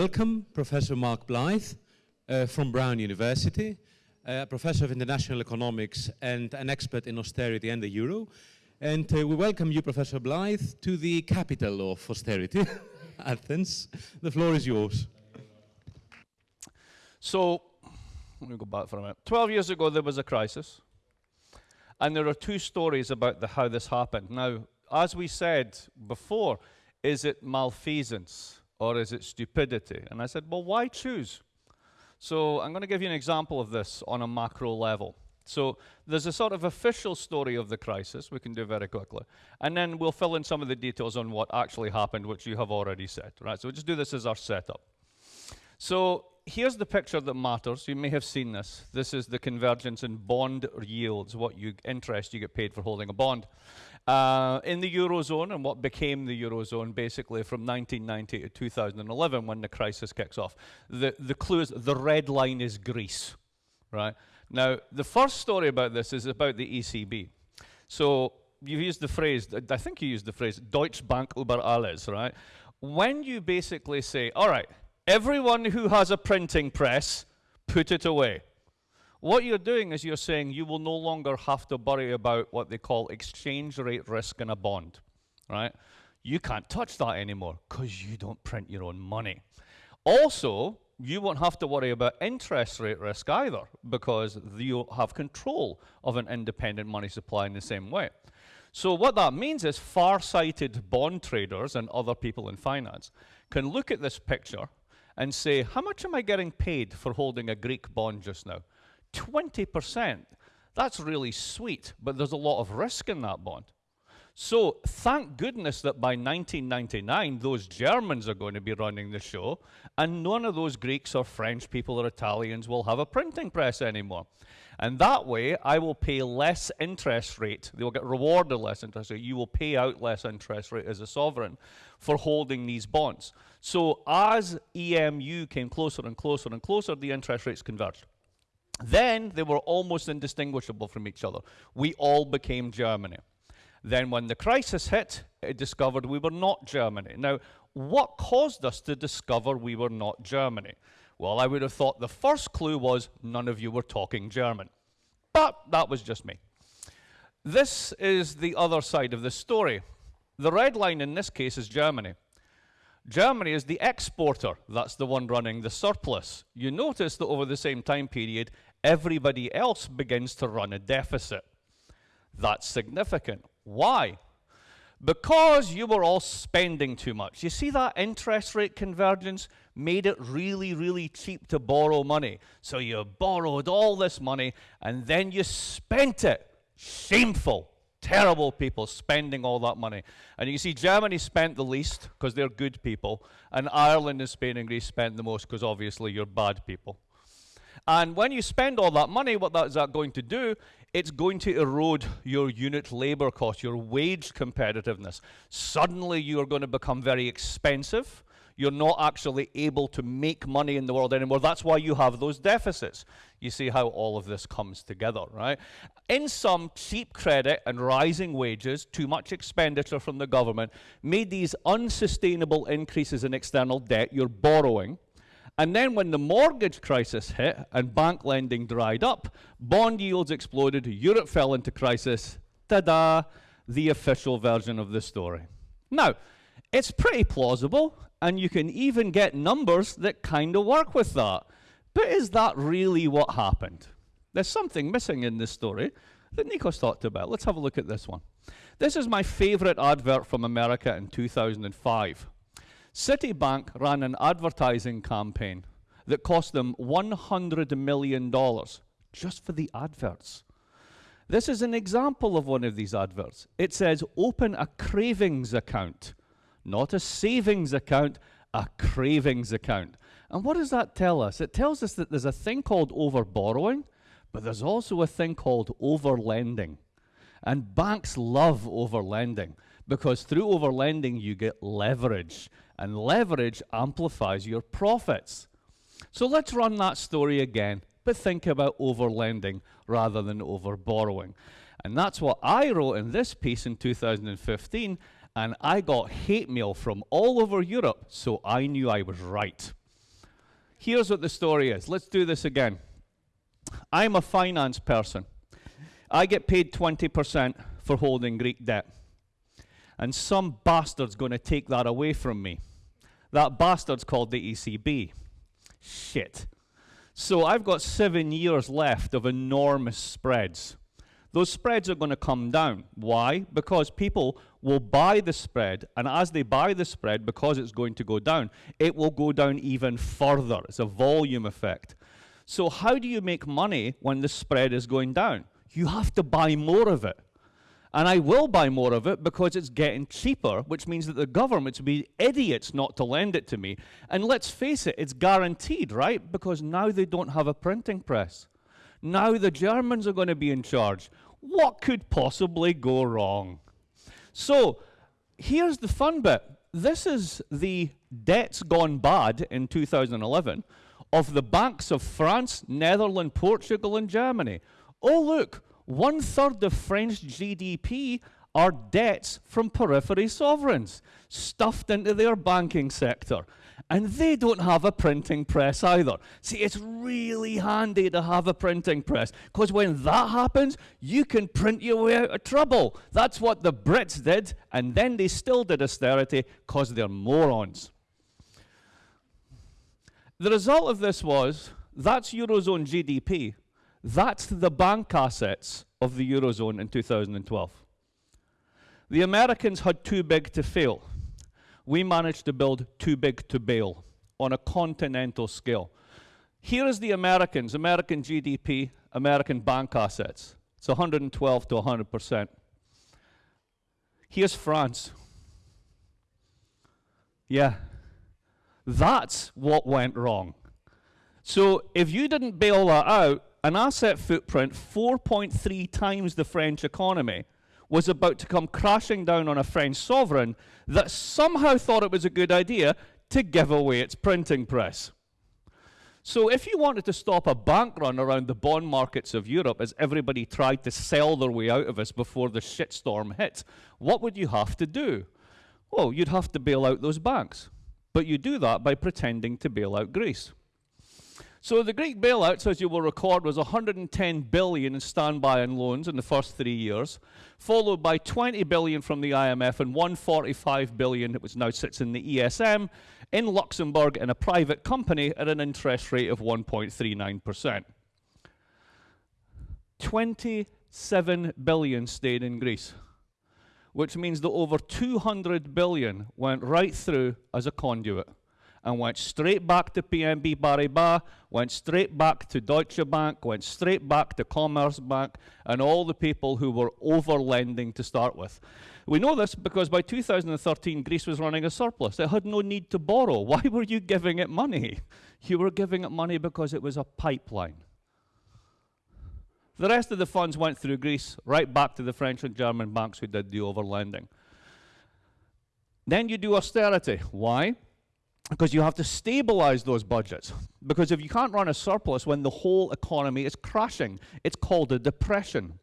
welcome Professor Mark Blyth uh, from Brown University, uh, professor of international economics and an expert in austerity and the euro. And uh, we welcome you, Professor Blyth, to the capital of austerity, Athens. The floor is yours. So, let me go back for a minute. 12 years ago, there was a crisis. And there are two stories about the, how this happened. Now, as we said before, is it malfeasance or is it stupidity? And I said, well, why choose? So I'm going to give you an example of this on a macro level. So there's a sort of official story of the crisis we can do very quickly. And then we'll fill in some of the details on what actually happened, which you have already said, right? So we'll just do this as our setup. So here's the picture that matters. You may have seen this. This is the convergence in bond yields, what you interest you get paid for holding a bond. Uh, in the Eurozone and what became the Eurozone basically from 1990 to 2011 when the crisis kicks off. The, the clue is the red line is Greece, right? Now, the first story about this is about the ECB. So you've used the phrase, I think you used the phrase, Deutsche Bank über alles, right? When you basically say, all right, everyone who has a printing press, put it away. What you're doing is you're saying you will no longer have to worry about what they call exchange rate risk in a bond, right? You can't touch that anymore because you don't print your own money. Also, you won't have to worry about interest rate risk either because you have control of an independent money supply in the same way. So what that means is far-sighted bond traders and other people in finance can look at this picture and say, how much am I getting paid for holding a Greek bond just now? 20%. That's really sweet, but there's a lot of risk in that bond. So thank goodness that by 1999, those Germans are going to be running the show, and none of those Greeks or French people or Italians will have a printing press anymore. And that way, I will pay less interest rate. They will get rewarded less interest rate. You will pay out less interest rate as a sovereign for holding these bonds. So as EMU came closer and closer and closer, the interest rates converged. Then they were almost indistinguishable from each other. We all became Germany. Then when the crisis hit, it discovered we were not Germany. Now, what caused us to discover we were not Germany? Well, I would have thought the first clue was none of you were talking German. But that was just me. This is the other side of the story. The red line in this case is Germany. Germany is the exporter. That's the one running the surplus. You notice that over the same time period, everybody else begins to run a deficit. That's significant. Why? Because you were all spending too much. You see that interest rate convergence made it really, really cheap to borrow money. So you borrowed all this money and then you spent it. Shameful. Terrible people spending all that money. And you see Germany spent the least because they're good people, and Ireland and Spain and Greece spent the most because obviously you're bad people. And when you spend all that money, what that is that going to do? it's going to erode your unit labor cost, your wage competitiveness. Suddenly you are going to become very expensive. You're not actually able to make money in the world anymore. That's why you have those deficits. You see how all of this comes together, right? In some, cheap credit and rising wages, too much expenditure from the government, made these unsustainable increases in external debt. You're borrowing and then when the mortgage crisis hit and bank lending dried up, bond yields exploded, Europe fell into crisis. Ta-da, the official version of the story. Now, it's pretty plausible, and you can even get numbers that kind of work with that. But is that really what happened? There's something missing in this story that Nikos talked about. Let's have a look at this one. This is my favorite advert from America in 2005. Citibank ran an advertising campaign that cost them $100 million just for the adverts. This is an example of one of these adverts. It says, open a cravings account, not a savings account, a cravings account. And what does that tell us? It tells us that there's a thing called overborrowing, but there's also a thing called overlending. And banks love overlending because through overlending you get leverage and leverage amplifies your profits. So let's run that story again, but think about overlending rather than over borrowing. And that's what I wrote in this piece in 2015, and I got hate mail from all over Europe, so I knew I was right. Here's what the story is. Let's do this again. I'm a finance person. I get paid 20% for holding Greek debt. And some bastard's going to take that away from me. That bastard's called the ECB. Shit. So I've got seven years left of enormous spreads. Those spreads are going to come down. Why? Because people will buy the spread, and as they buy the spread, because it's going to go down, it will go down even further. It's a volume effect. So, how do you make money when the spread is going down? You have to buy more of it. And I will buy more of it because it's getting cheaper, which means that the government would be idiots not to lend it to me. And let's face it, it's guaranteed, right? Because now they don't have a printing press. Now the Germans are going to be in charge. What could possibly go wrong? So here's the fun bit. This is the debts gone bad in 2011 of the banks of France, Netherlands, Portugal, and Germany. Oh, look, one third of French GDP are debts from periphery sovereigns stuffed into their banking sector. And they don't have a printing press either. See, it's really handy to have a printing press because when that happens, you can print your way out of trouble. That's what the Brits did, and then they still did austerity because they're morons. The result of this was that's Eurozone GDP. That's the bank assets of the Eurozone in 2012. The Americans had too big to fail. We managed to build too big to bail on a continental scale. Here is the Americans, American GDP, American bank assets. It's 112 to 100%. Here's France. Yeah, that's what went wrong. So if you didn't bail that out, an asset footprint 4.3 times the French economy was about to come crashing down on a French sovereign that somehow thought it was a good idea to give away its printing press. So, if you wanted to stop a bank run around the bond markets of Europe as everybody tried to sell their way out of us before the shitstorm hit, what would you have to do? Well, you'd have to bail out those banks. But you do that by pretending to bail out Greece. So the Greek bailouts, as you will record, was 110 billion in standby and loans in the first three years, followed by 20 billion from the IMF and 145 billion, which now sits in the ESM, in Luxembourg in a private company at an interest rate of 1.39%. 27 billion stayed in Greece, which means that over 200 billion went right through as a conduit and went straight back to BNP Paribas, went straight back to Deutsche Bank, went straight back to Commerzbank, and all the people who were over lending to start with. We know this because by 2013, Greece was running a surplus. It had no need to borrow. Why were you giving it money? You were giving it money because it was a pipeline. The rest of the funds went through Greece, right back to the French and German banks who did the overlending. Then you do austerity. Why? Because you have to stabilize those budgets. Because if you can't run a surplus when the whole economy is crashing, it's called a depression.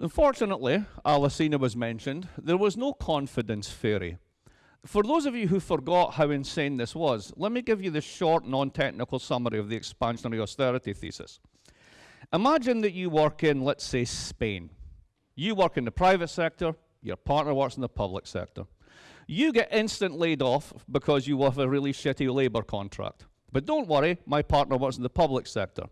Unfortunately, Alesina was mentioned, there was no confidence fairy. For those of you who forgot how insane this was, let me give you the short, non technical summary of the expansionary austerity thesis. Imagine that you work in, let's say, Spain. You work in the private sector, your partner works in the public sector. You get instant laid off because you have a really shitty labor contract. But don't worry, my partner works in the public sector.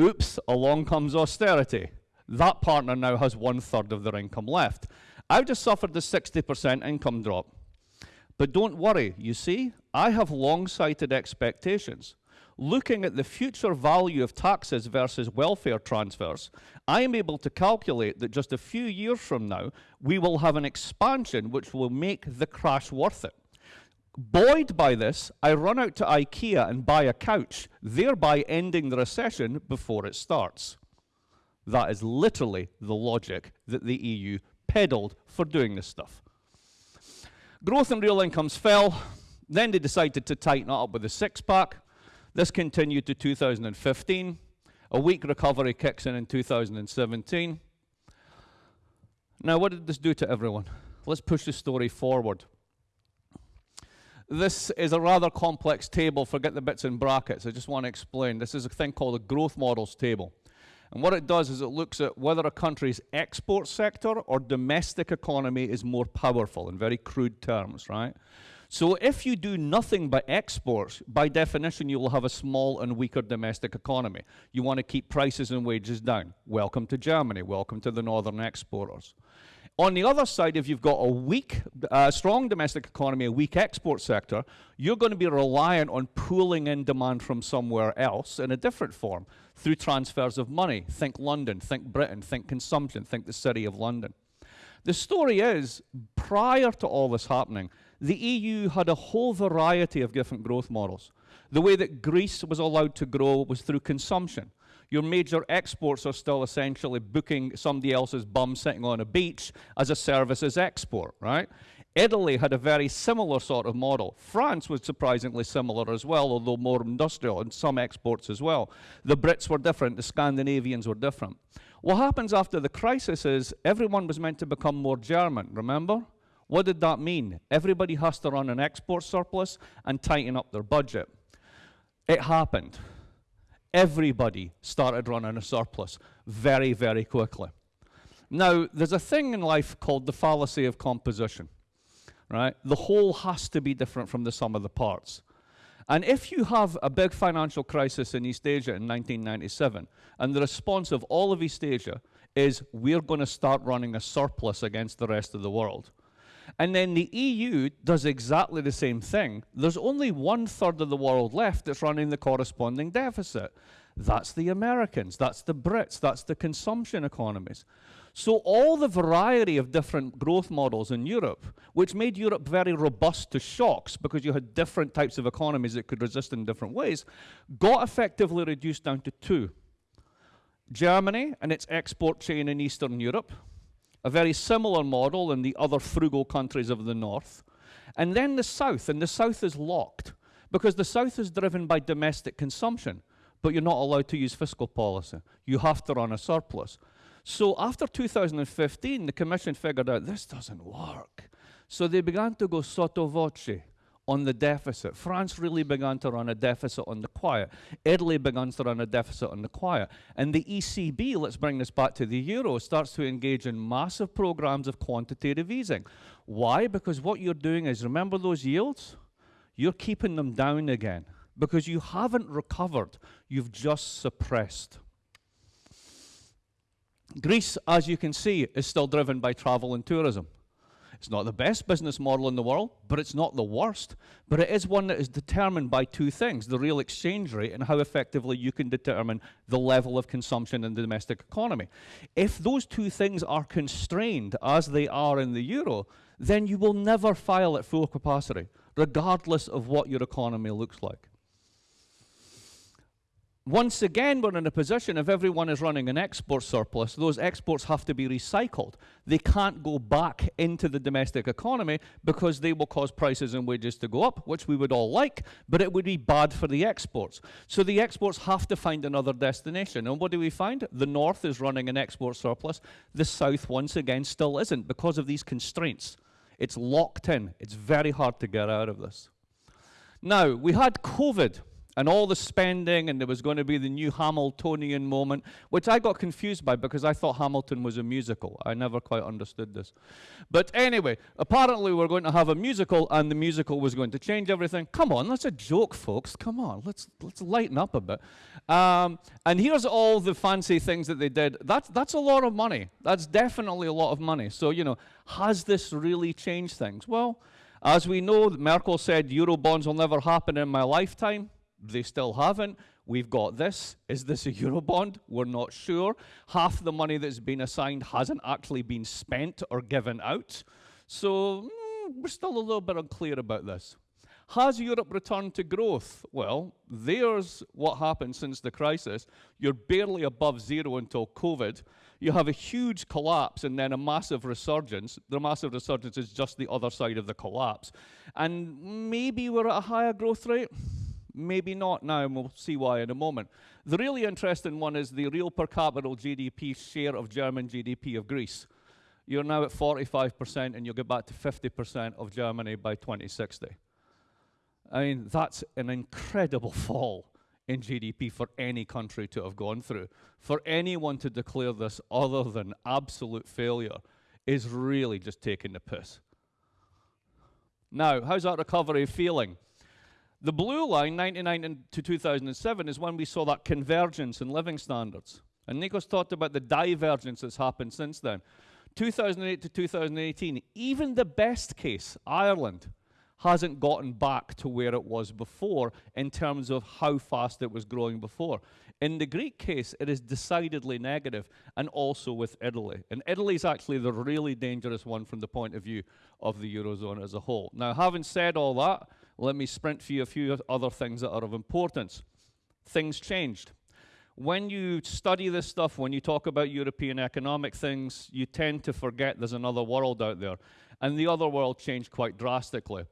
Oops, along comes austerity. That partner now has one third of their income left. I've just suffered the 60% income drop. But don't worry, you see, I have long sighted expectations looking at the future value of taxes versus welfare transfers, I am able to calculate that just a few years from now, we will have an expansion which will make the crash worth it. Buoyed by this, I run out to IKEA and buy a couch, thereby ending the recession before it starts. That is literally the logic that the EU peddled for doing this stuff. Growth in real incomes fell. Then they decided to tighten it up with a six pack. This continued to 2015. A weak recovery kicks in in 2017. Now, what did this do to everyone? Let's push the story forward. This is a rather complex table. Forget the bits in brackets. I just want to explain. This is a thing called a growth models table. And what it does is it looks at whether a country's export sector or domestic economy is more powerful in very crude terms, right? So if you do nothing but exports, by definition, you will have a small and weaker domestic economy. You want to keep prices and wages down. Welcome to Germany. Welcome to the northern exporters. On the other side, if you've got a weak, uh, strong domestic economy, a weak export sector, you're going to be reliant on pooling in demand from somewhere else in a different form through transfers of money. Think London, think Britain, think consumption, think the city of London. The story is, prior to all this happening, the EU had a whole variety of different growth models. The way that Greece was allowed to grow was through consumption. Your major exports are still essentially booking somebody else's bum sitting on a beach as a services export, right? Italy had a very similar sort of model. France was surprisingly similar as well, although more industrial, and some exports as well. The Brits were different, the Scandinavians were different. What happens after the crisis is everyone was meant to become more German, remember? What did that mean? Everybody has to run an export surplus and tighten up their budget. It happened. Everybody started running a surplus very, very quickly. Now, there's a thing in life called the fallacy of composition, right? The whole has to be different from the sum of the parts. And if you have a big financial crisis in East Asia in 1997, and the response of all of East Asia is we're going to start running a surplus against the rest of the world, and then the EU does exactly the same thing. There's only one third of the world left that's running the corresponding deficit. That's the Americans, that's the Brits, that's the consumption economies. So all the variety of different growth models in Europe, which made Europe very robust to shocks because you had different types of economies that could resist in different ways, got effectively reduced down to two. Germany and its export chain in Eastern Europe, a very similar model in the other frugal countries of the north. And then the south, and the south is locked because the south is driven by domestic consumption, but you're not allowed to use fiscal policy. You have to run a surplus. So after 2015, the Commission figured out this doesn't work. So they began to go sotto voce on the deficit. France really began to run a deficit on the quiet. Italy began to run a deficit on the quiet. And the ECB, let's bring this back to the euro, starts to engage in massive programs of quantitative easing. Why? Because what you're doing is, remember those yields? You're keeping them down again because you haven't recovered, you've just suppressed. Greece, as you can see, is still driven by travel and tourism. It's not the best business model in the world, but it's not the worst. But it is one that is determined by two things the real exchange rate and how effectively you can determine the level of consumption in the domestic economy. If those two things are constrained, as they are in the euro, then you will never file at full capacity, regardless of what your economy looks like. Once again, we're in a position if everyone is running an export surplus, those exports have to be recycled. They can't go back into the domestic economy because they will cause prices and wages to go up, which we would all like, but it would be bad for the exports. So the exports have to find another destination. And what do we find? The north is running an export surplus. The south, once again, still isn't because of these constraints. It's locked in. It's very hard to get out of this. Now, we had COVID and all the spending, and there was going to be the new Hamiltonian moment, which I got confused by because I thought Hamilton was a musical. I never quite understood this. But anyway, apparently we're going to have a musical, and the musical was going to change everything. Come on, that's a joke, folks. Come on, let's let's lighten up a bit. Um, and here's all the fancy things that they did. That's that's a lot of money. That's definitely a lot of money. So you know, has this really changed things? Well. As we know, Merkel said Euro bonds will never happen in my lifetime. They still haven't. We've got this. Is this a Eurobond? We're not sure. Half the money that's been assigned hasn't actually been spent or given out. So mm, we're still a little bit unclear about this. Has Europe returned to growth? Well, there's what happened since the crisis. You're barely above zero until COVID. You have a huge collapse and then a massive resurgence. The massive resurgence is just the other side of the collapse. And maybe we're at a higher growth rate. Maybe not now, and we'll see why in a moment. The really interesting one is the real per capita GDP share of German GDP of Greece. You're now at 45%, and you'll get back to 50% of Germany by 2060. I mean, that's an incredible fall in GDP for any country to have gone through. For anyone to declare this other than absolute failure is really just taking the piss. Now, how's that recovery feeling? The blue line, 99 to 2007, is when we saw that convergence in living standards. And Nikos talked about the divergence that's happened since then. 2008 to 2018, even the best case, Ireland, hasn't gotten back to where it was before in terms of how fast it was growing before. In the Greek case, it is decidedly negative, and also with Italy. And Italy is actually the really dangerous one from the point of view of the Eurozone as a whole. Now, having said all that, let me sprint for you a few other things that are of importance. Things changed. When you study this stuff, when you talk about European economic things, you tend to forget there's another world out there. And the other world changed quite drastically.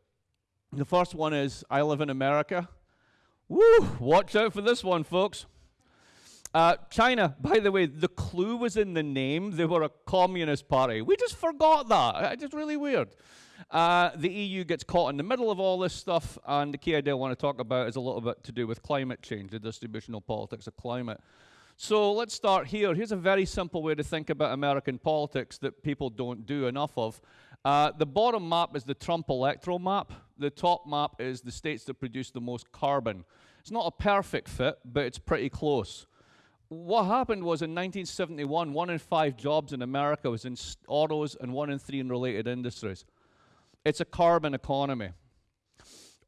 The first one is I live in America. Woo! Watch out for this one, folks. Uh, China, by the way, the clue was in the name. They were a communist party. We just forgot that. It's just really weird. Uh, the EU gets caught in the middle of all this stuff, and the key idea I want to talk about is a little bit to do with climate change, the distributional politics of climate. So let's start here. Here's a very simple way to think about American politics that people don't do enough of. Uh, the bottom map is the Trump electoral map. The top map is the states that produce the most carbon. It's not a perfect fit, but it's pretty close. What happened was in 1971, one in five jobs in America was in autos and one in three in related industries. It's a carbon economy.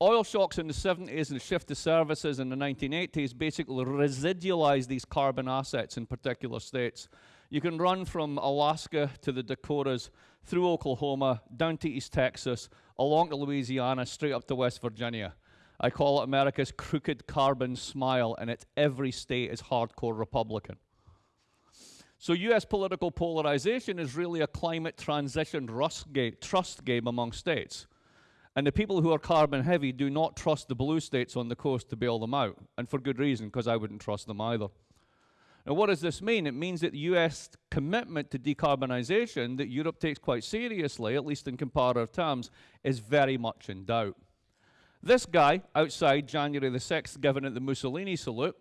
Oil shocks in the 70s and the shift to services in the 1980s basically residualized these carbon assets in particular states. You can run from Alaska to the Dakotas, through Oklahoma, down to East Texas, along to Louisiana, straight up to West Virginia. I call it America's crooked carbon smile, and it's every state is hardcore Republican. So US political polarization is really a climate transition trust game among states. And the people who are carbon heavy do not trust the blue states on the coast to bail them out. And for good reason, because I wouldn't trust them either. Now, what does this mean? It means that the US commitment to decarbonization that Europe takes quite seriously, at least in comparative terms, is very much in doubt. This guy outside January the 6th giving it the Mussolini salute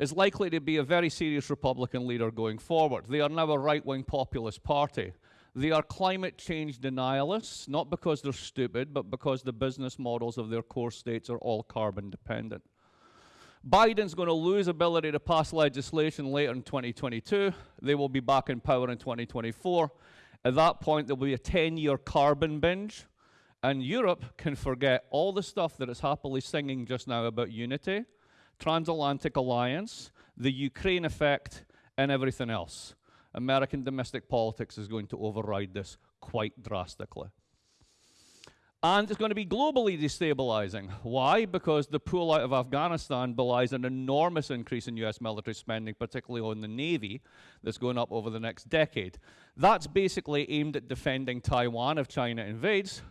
is likely to be a very serious Republican leader going forward. They are now a right wing populist party. They are climate change denialists, not because they're stupid, but because the business models of their core states are all carbon dependent. Biden's going to lose ability to pass legislation later in 2022. They will be back in power in 2024. At that point, there will be a 10 year carbon binge. And Europe can forget all the stuff that it's happily singing just now about unity transatlantic alliance, the Ukraine effect, and everything else. American domestic politics is going to override this quite drastically. And it's going to be globally destabilizing. Why? Because the pull out of Afghanistan belies an enormous increase in US military spending, particularly on the Navy, that's going up over the next decade. That's basically aimed at defending Taiwan if China invades,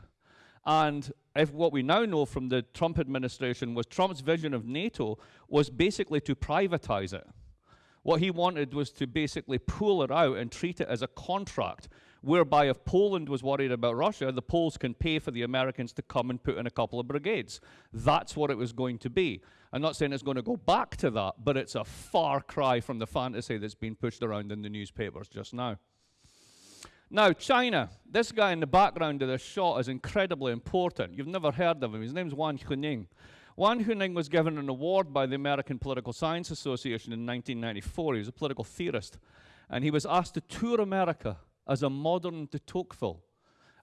and if what we now know from the Trump administration was Trump's vision of NATO was basically to privatize it. What he wanted was to basically pull it out and treat it as a contract, whereby if Poland was worried about Russia, the Poles can pay for the Americans to come and put in a couple of brigades. That's what it was going to be. I'm not saying it's going to go back to that, but it's a far cry from the fantasy that's been pushed around in the newspapers just now. Now, China, this guy in the background of this shot is incredibly important. You've never heard of him. His name's Wang Huning. Wang Huning was given an award by the American Political Science Association in 1994. He was a political theorist. And he was asked to tour America as a modern de Tocqueville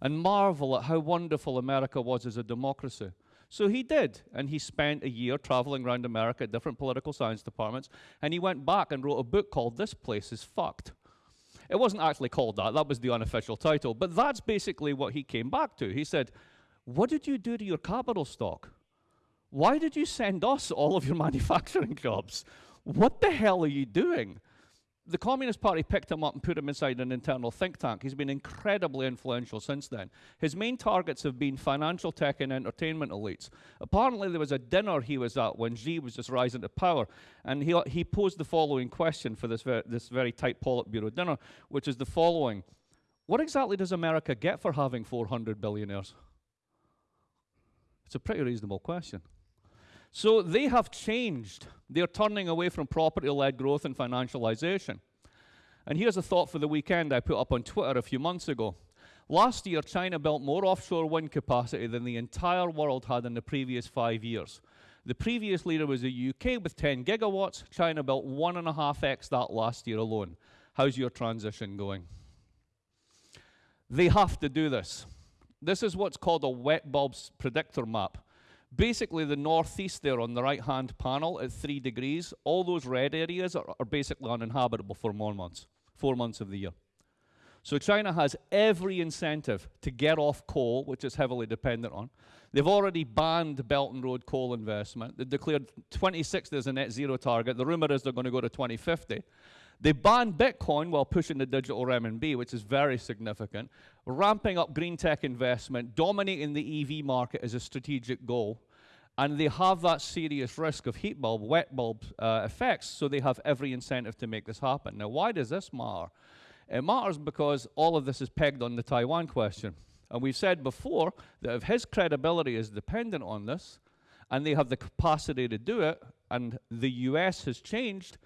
and marvel at how wonderful America was as a democracy. So he did, and he spent a year traveling around America at different political science departments, and he went back and wrote a book called This Place is Fucked. It wasn't actually called that, that was the unofficial title. But that's basically what he came back to. He said, What did you do to your capital stock? Why did you send us all of your manufacturing jobs? What the hell are you doing? The Communist Party picked him up and put him inside an internal think tank. He's been incredibly influential since then. His main targets have been financial tech and entertainment elites. Apparently, there was a dinner he was at when Xi was just rising to power, and he, he posed the following question for this, ver this very tight Politburo dinner, which is the following What exactly does America get for having 400 billionaires? It's a pretty reasonable question. So they have changed. They're turning away from property led growth and financialization. And here's a thought for the weekend I put up on Twitter a few months ago. Last year, China built more offshore wind capacity than the entire world had in the previous five years. The previous leader was the UK with 10 gigawatts. China built one and a half X that last year alone. How's your transition going? They have to do this. This is what's called a wet bulbs predictor map. Basically, the northeast there on the right hand panel at three degrees, all those red areas are, are basically uninhabitable for more months, four months of the year. So China has every incentive to get off coal, which is heavily dependent on. They've already banned Belt and Road coal investment. They declared 2060 as a net zero target. The rumor is they're going to go to 2050. They banned Bitcoin while pushing the digital renminbi, which is very significant. Ramping up green tech investment, dominating the EV market is a strategic goal. And they have that serious risk of heat bulb, wet bulb uh, effects, so they have every incentive to make this happen. Now, why does this matter? It matters because all of this is pegged on the Taiwan question. And we've said before that if his credibility is dependent on this, and they have the capacity to do it, and the US has changed,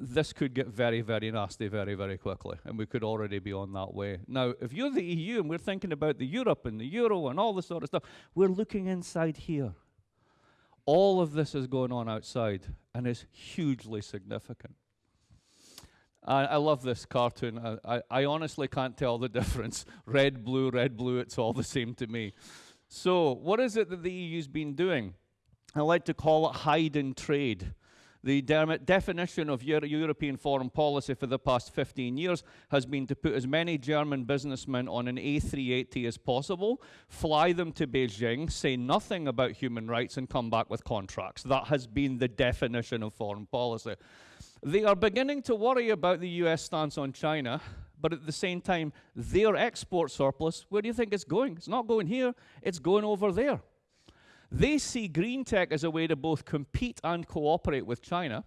this could get very, very nasty very, very quickly, and we could already be on that way. Now, if you're the EU and we're thinking about the Europe and the Euro and all this sort of stuff, we're looking inside here. All of this is going on outside and is hugely significant. I, I love this cartoon. I, I, I honestly can't tell the difference. red, blue, red, blue, it's all the same to me. So, what is it that the EU's been doing? I like to call it hide and trade. The de definition of Euro European foreign policy for the past 15 years has been to put as many German businessmen on an A380 as possible, fly them to Beijing, say nothing about human rights, and come back with contracts. That has been the definition of foreign policy. They are beginning to worry about the US stance on China, but at the same time, their export surplus, where do you think it's going? It's not going here, it's going over there. They see green tech as a way to both compete and cooperate with China.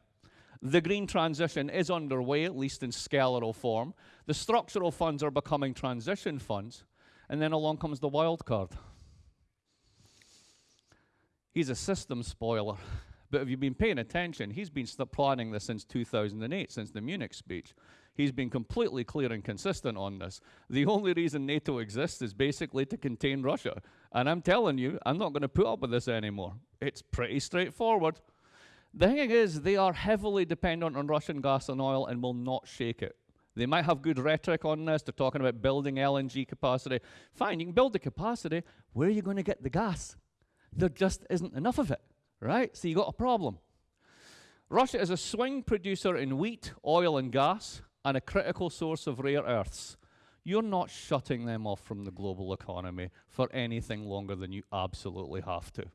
The green transition is underway, at least in skeletal form. The structural funds are becoming transition funds. And then along comes the wild card. He's a system spoiler. But if you've been paying attention, he's been planning this since 2008, since the Munich speech. He's been completely clear and consistent on this. The only reason NATO exists is basically to contain Russia. And I'm telling you, I'm not going to put up with this anymore. It's pretty straightforward. The thing is, they are heavily dependent on Russian gas and oil and will not shake it. They might have good rhetoric on this. They're talking about building LNG capacity. Fine, you can build the capacity. Where are you going to get the gas? There just isn't enough of it, right? So you got a problem. Russia is a swing producer in wheat, oil, and gas and a critical source of rare earths, you're not shutting them off from the global economy for anything longer than you absolutely have to.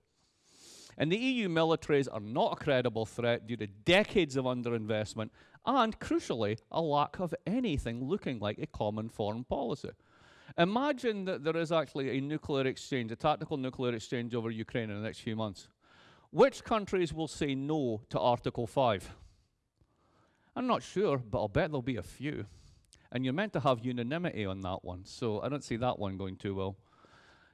And the EU militaries are not a credible threat due to decades of underinvestment and, crucially, a lack of anything looking like a common foreign policy. Imagine that there is actually a nuclear exchange, a tactical nuclear exchange over Ukraine in the next few months. Which countries will say no to Article 5? I'm not sure, but I'll bet there'll be a few. And you're meant to have unanimity on that one, so I don't see that one going too well.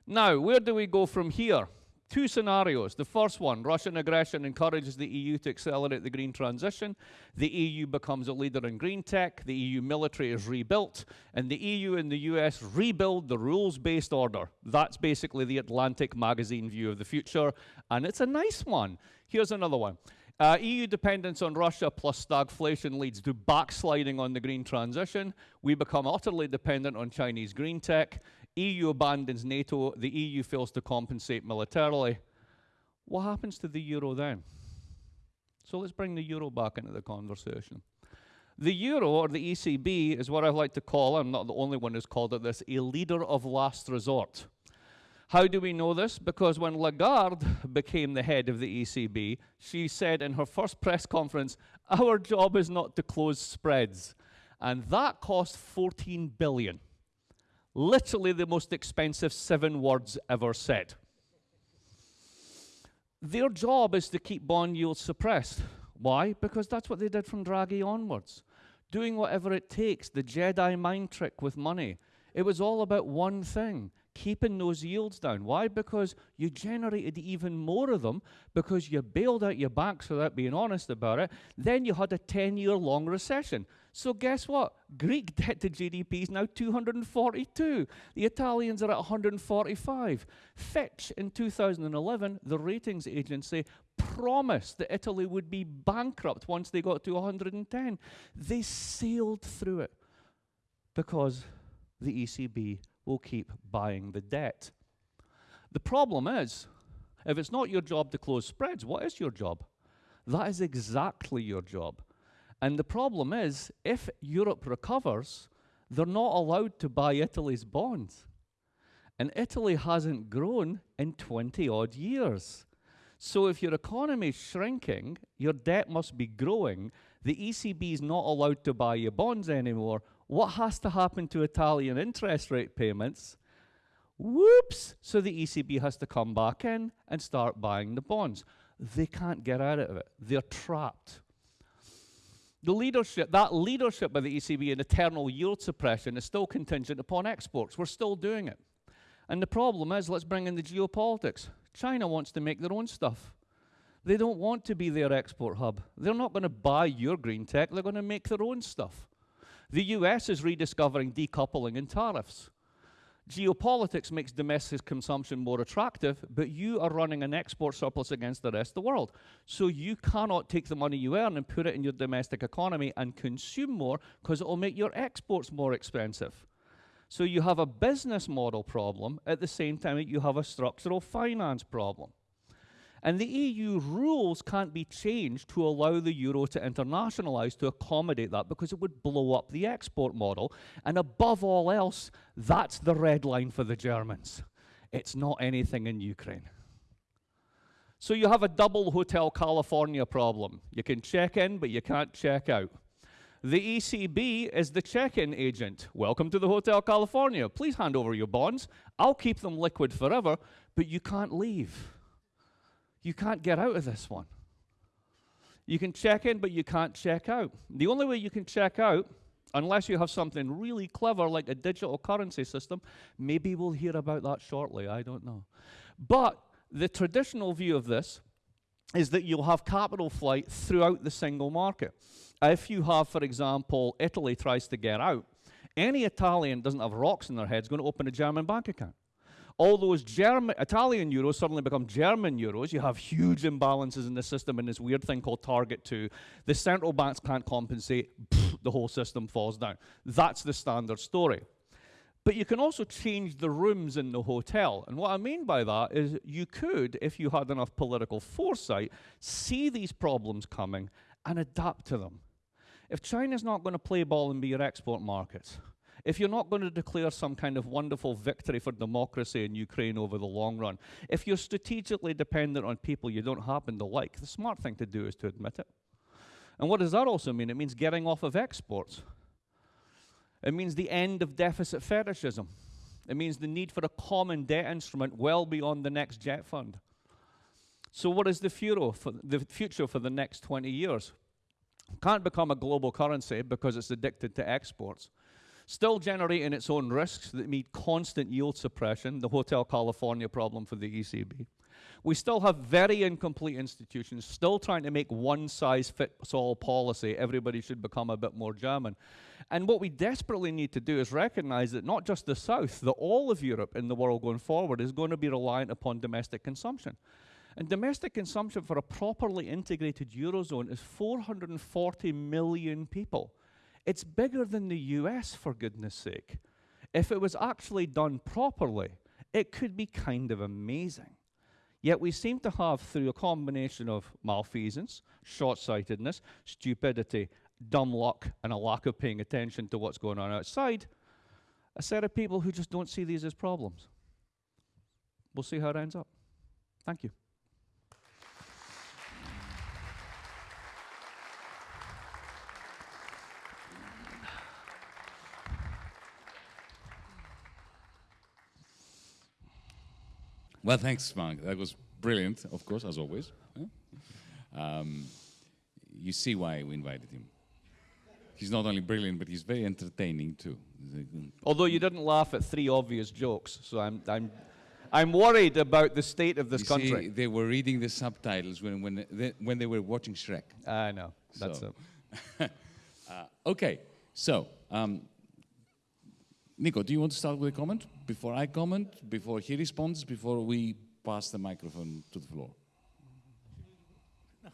Now, where do we go from here? Two scenarios. The first one Russian aggression encourages the EU to accelerate the green transition. The EU becomes a leader in green tech. The EU military is rebuilt. And the EU and the US rebuild the rules based order. That's basically the Atlantic magazine view of the future. And it's a nice one. Here's another one. Uh, EU dependence on Russia plus stagflation leads to backsliding on the green transition. We become utterly dependent on Chinese green tech. EU abandons NATO. The EU fails to compensate militarily. What happens to the euro then? So let's bring the euro back into the conversation. The euro, or the ECB, is what I like to call, I'm not the only one who's called it this, a leader of last resort. How do we know this? Because when Lagarde became the head of the ECB, she said in her first press conference, Our job is not to close spreads. And that cost 14 billion. Literally the most expensive seven words ever said. Their job is to keep bond yields suppressed. Why? Because that's what they did from Draghi onwards. Doing whatever it takes, the Jedi mind trick with money. It was all about one thing keeping those yields down. Why? Because you generated even more of them because you bailed out your banks without being honest about it. Then you had a 10 year long recession. So, guess what? Greek debt to GDP is now 242. The Italians are at 145. Fitch in 2011, the ratings agency, promised that Italy would be bankrupt once they got to 110. They sailed through it because the ECB will keep buying the debt. The problem is, if it's not your job to close spreads, what is your job? That is exactly your job. And the problem is, if Europe recovers, they're not allowed to buy Italy's bonds. And Italy hasn't grown in 20 odd years. So if your economy is shrinking, your debt must be growing. The ECB is not allowed to buy your bonds anymore. What has to happen to Italian interest rate payments? Whoops! So the ECB has to come back in and start buying the bonds. They can't get out of it. They're trapped. The leadership, that leadership by the ECB in eternal yield suppression is still contingent upon exports. We're still doing it. And the problem is, let's bring in the geopolitics. China wants to make their own stuff. They don't want to be their export hub. They're not going to buy your green tech, they're going to make their own stuff. The US is rediscovering decoupling and tariffs. Geopolitics makes domestic consumption more attractive, but you are running an export surplus against the rest of the world. So you cannot take the money you earn and put it in your domestic economy and consume more because it will make your exports more expensive. So you have a business model problem at the same time that you have a structural finance problem. And the EU rules can't be changed to allow the euro to internationalize to accommodate that because it would blow up the export model. And above all else, that's the red line for the Germans. It's not anything in Ukraine. So you have a double Hotel California problem. You can check in, but you can't check out. The ECB is the check in agent. Welcome to the Hotel California. Please hand over your bonds. I'll keep them liquid forever, but you can't leave. You can't get out of this one. You can check in, but you can't check out. The only way you can check out, unless you have something really clever like a digital currency system, maybe we'll hear about that shortly, I don't know. But the traditional view of this is that you'll have capital flight throughout the single market. If you have, for example, Italy tries to get out, any Italian doesn't have rocks in their head is going to open a German bank account. All those German, Italian euros suddenly become German euros. You have huge imbalances in the system and this weird thing called Target 2. The central banks can't compensate, the whole system falls down. That's the standard story. But you can also change the rooms in the hotel. And what I mean by that is you could, if you had enough political foresight, see these problems coming and adapt to them. If China's not going to play ball and be your export market, if you're not going to declare some kind of wonderful victory for democracy in Ukraine over the long run, if you're strategically dependent on people you don't happen to like, the smart thing to do is to admit it. And what does that also mean? It means getting off of exports. It means the end of deficit fetishism. It means the need for a common debt instrument well beyond the next jet fund. So, what is the for the, future for the next 20 years? Can't become a global currency because it's addicted to exports still generating its own risks that mean constant yield suppression, the Hotel California problem for the ECB. We still have very incomplete institutions, still trying to make one size fits all policy. Everybody should become a bit more German. And what we desperately need to do is recognize that not just the South, that all of Europe in the world going forward is going to be reliant upon domestic consumption. And domestic consumption for a properly integrated Eurozone is 440 million people. It's bigger than the US, for goodness sake. If it was actually done properly, it could be kind of amazing. Yet we seem to have, through a combination of malfeasance, short sightedness, stupidity, dumb luck, and a lack of paying attention to what's going on outside, a set of people who just don't see these as problems. We'll see how it ends up. Thank you. Well, thanks, Mark. That was brilliant, of course, as always. Um, you see why we invited him. He's not only brilliant, but he's very entertaining too. Although you didn't laugh at three obvious jokes, so I'm, I'm, I'm worried about the state of this You country. see, they were reading the subtitles when, when, they, when they were watching Shrek. I know. That's So- it. Uh, okay, so, um, Nico, do you want to start with a comment? Before I comment, before he responds, before we pass the microphone to the floor?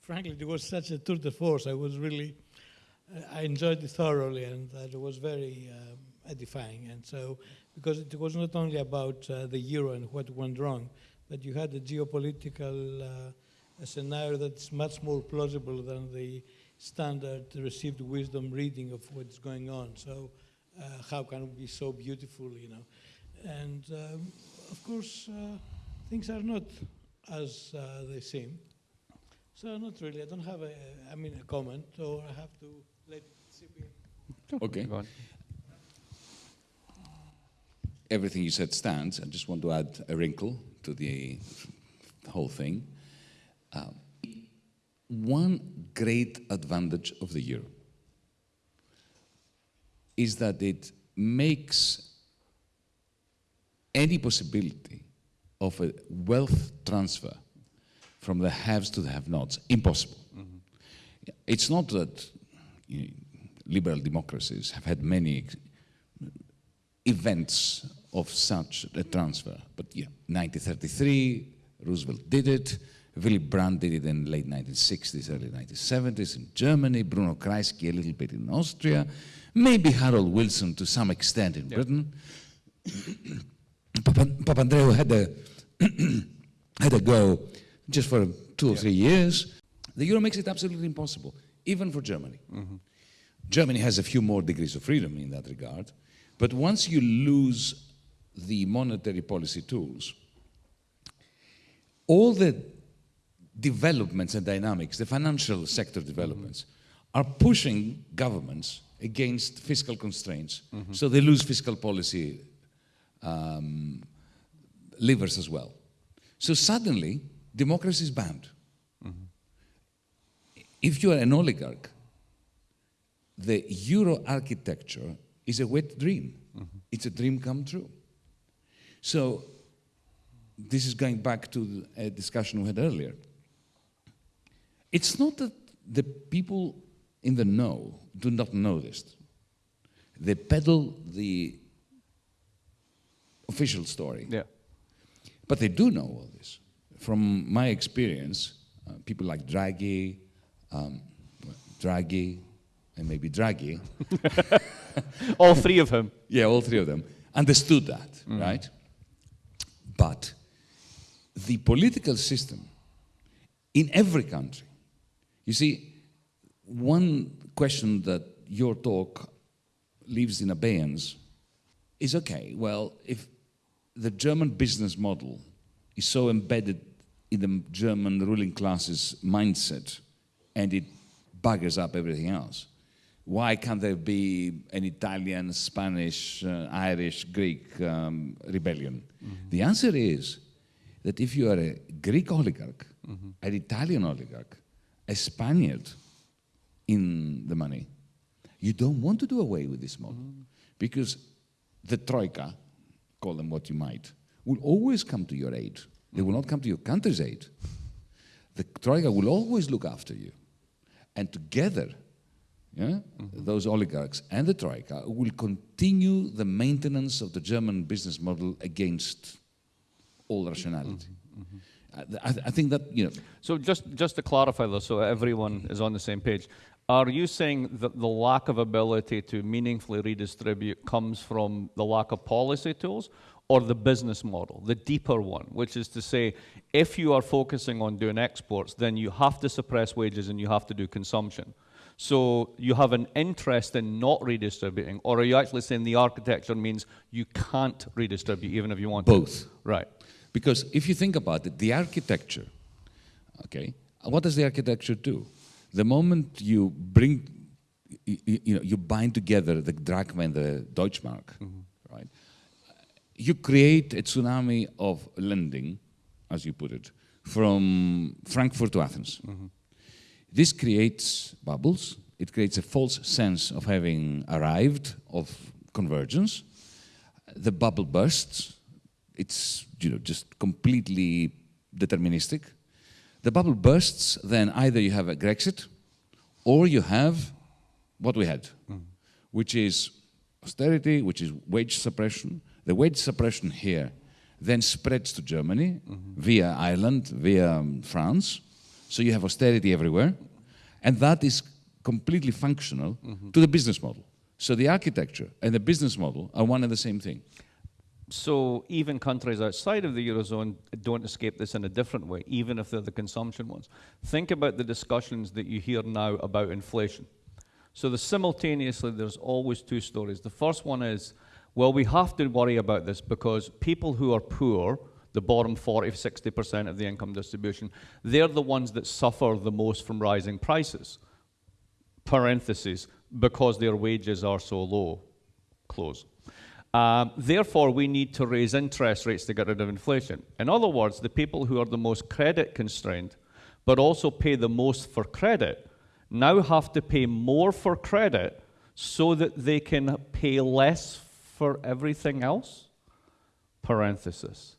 frankly, it was such a tour de force. I was really, I enjoyed it thoroughly, and it was very um, edifying. And so, because it was not only about uh, the euro and what went wrong, but you had a geopolitical uh, scenario that's much more plausible than the standard received wisdom reading of what's going on. So, uh, how can it be so beautiful, you know? And um, of course, uh, things are not as uh, they seem. So not really. I don't have a, I mean, a comment, or I have to let it sip in. Okay. Go on. Everything you said stands. I just want to add a wrinkle to the whole thing. Um, one great advantage of the euro is that it makes any possibility of a wealth transfer from the haves to the have-nots impossible. Mm-hmm. It's not that you know, liberal democracies have had many events of such a transfer, but yeah, 1933, Roosevelt did it. Willy Brandt did it in the late 1960s, early 1970s in Germany. Bruno Kreisky a little bit in Austria. Maybe Harold Wilson to some extent in Britain. Papa, Papandreou had a had a go just for two or three years. The euro makes it absolutely impossible, even for Germany. Mm-hmm. Germany has a few more degrees of freedom in that regard, but once you lose the monetary policy tools, all the developments and dynamics, the financial sector developments, mm-hmm. are pushing governments against fiscal constraints. Mm-hmm. So they lose fiscal policy um, levers as well. So suddenly, democracy is banned. Mm-hmm. If you are an oligarch, the euro architecture is a wet dream. Mm-hmm. It's a dream come true. So this is going back to a discussion we had earlier. It's not that the people in the know do not know this. They peddle the official story. Yeah. But they do know all this. From my experience, uh, people like Draghi, um, Draghi, and maybe Draghi, All three of them. yeah, all three of them, understood that, right? But the political system in every country, you see, one question that your talk leaves in abeyance is okay, well, if the German business model is so embedded in the German ruling class's mindset and it buggers up everything else, why can't there be an Italian, Spanish, uh, Irish, Greek um, rebellion? The answer is that if you are a Greek oligarch, an Italian oligarch, a Spaniard in the money, you don't want to do away with this model because the troika, call them what you might, will always come to your aid. They will not come to your country's aid. The troika will always look after you. And together, yeah, those oligarchs and the troika will continue the maintenance of the German business model against all rationality. Mm-hmm, mm-hmm. uh, I, I, I think that, you know, So just, just to clarify though, so everyone is on the same page, are you saying that the lack of ability to meaningfully redistribute comes from the lack of policy tools or the business model, the deeper one, which is to say, if you are focusing on doing exports, then you have to suppress wages and you have to do consumption. So you have an interest in not redistributing, or are you actually saying the architecture means you can't redistribute even if you want to? both. Right. Because if you think about it, the architecture, okay, what does the architecture do? The moment you bring, you, you know, you bind together the drachma and the Deutschmark, mm-hmm. right? You create a tsunami of lending, as you put it, from Frankfurt to Athens. Mm-hmm. This creates bubbles, it creates a false sense of having arrived, of convergence. The bubble bursts. It's you know just completely deterministic. The bubble bursts, then either you have a Grexit, or you have what we had, mm. which is austerity, which is wage suppression. The wage suppression here then spreads to Germany mm -hmm. via Ireland, via um, France. So you have austerity everywhere. And that is completely functional mm -hmm. to the business model. So the architecture and the business model are one and the same thing. So even countries outside of the Eurozone don't escape this in a different way, even if they're the consumption ones. Think about the discussions that you hear now about inflation. So the simultaneously, there's always two stories. The first one is, well, we have to worry about this because people who are poor, the bottom 40, 60% of the income distribution, they're the ones that suffer the most from rising prices parentheses, because their wages are so low, close. Um, therefore, we need to raise interest rates to get rid of inflation. In other words, the people who are the most credit constrained, but also pay the most for credit, now have to pay more for credit so that they can pay less for everything else? Parenthesis.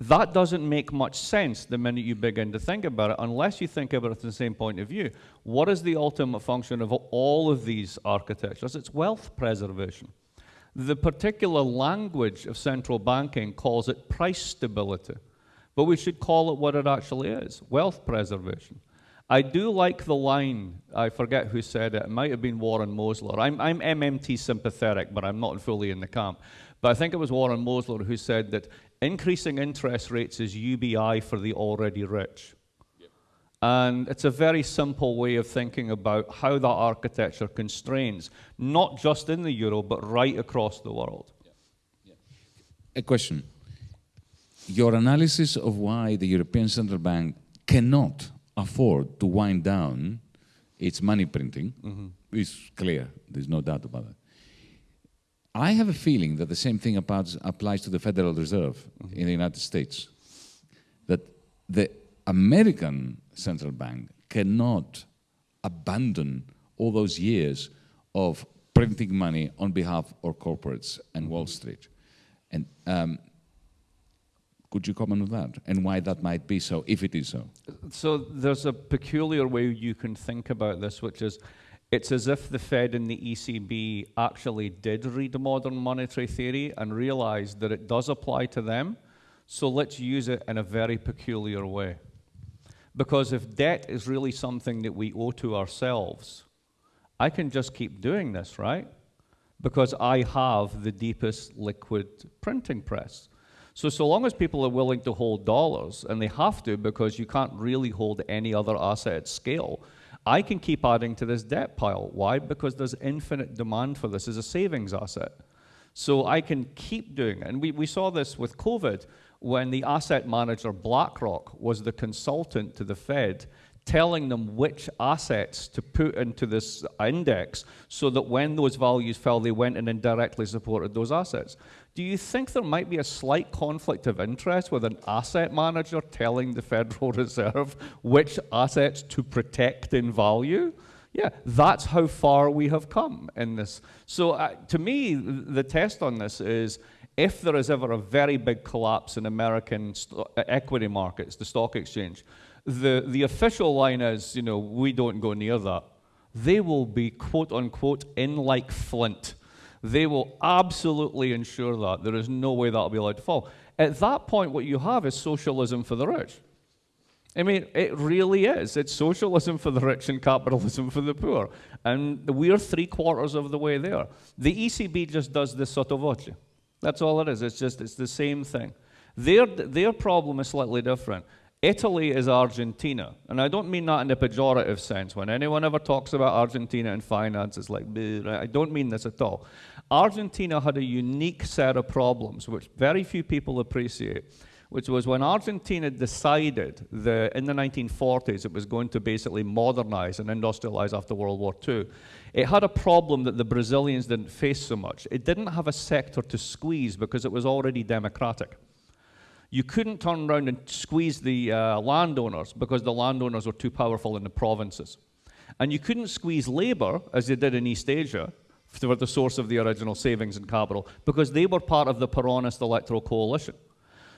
That doesn't make much sense the minute you begin to think about it, unless you think about it from the same point of view. What is the ultimate function of all of these architectures? It's wealth preservation. The particular language of central banking calls it price stability, but we should call it what it actually is wealth preservation. I do like the line, I forget who said it, it might have been Warren Mosler. I'm, I'm MMT sympathetic, but I'm not fully in the camp. But I think it was Warren Mosler who said that increasing interest rates is UBI for the already rich. And it's a very simple way of thinking about how that architecture constrains, not just in the euro, but right across the world. A question. Your analysis of why the European Central Bank cannot afford to wind down its money printing mm -hmm. is clear. There's no doubt about it. I have a feeling that the same thing applies, applies to the Federal Reserve mm -hmm. in the United States. That the American central bank cannot abandon all those years of printing money on behalf of corporates and Wall. Street. And um, could you comment on that and why that might be so, if it is so? So there's a peculiar way you can think about this, which is it's as if the Fed and the ECB actually did read modern monetary theory and realized that it does apply to them. So let's use it in a very peculiar way. Because if debt is really something that we owe to ourselves, I can just keep doing this, right? Because I have the deepest liquid printing press. So, so long as people are willing to hold dollars, and they have to because you can't really hold any other asset at scale, I can keep adding to this debt pile. Why? Because there's infinite demand for this as a savings asset. So I can keep doing it. And we, we saw this with COVID when the asset manager BlackRock was the consultant to the Fed telling them which assets to put into this index so that when those values fell, they went and indirectly supported those assets. Do you think there might be a slight conflict of interest with an asset manager telling the Federal Reserve which assets to protect in value? Yeah, that's how far we have come in this. So, uh, to me, the test on this is if there is ever a very big collapse in American uh, equity markets, the stock exchange, the, the official line is, you know, we don't go near that. They will be, quote unquote, in like flint. They will absolutely ensure that. There is no way that will be allowed to fall. At that point, what you have is socialism for the rich. I mean, it really is. It's socialism for the rich and capitalism for the poor. And we're three quarters of the way there. The ECB just does this sotto voce. That's all it is. It's just, it's the same thing. Their, their problem is slightly different. Italy is Argentina. And I don't mean that in a pejorative sense. When anyone ever talks about Argentina and finance, it's like, I don't mean this at all. Argentina had a unique set of problems, which very few people appreciate, which was when Argentina decided that in the 1940s it was going to basically modernize and industrialize after World War II. It had a problem that the Brazilians didn't face so much. It didn't have a sector to squeeze because it was already democratic. You couldn't turn around and squeeze the uh, landowners because the landowners were too powerful in the provinces. And you couldn't squeeze Labour, as they did in East Asia, for the source of the original savings and capital, because they were part of the Peronist electoral coalition.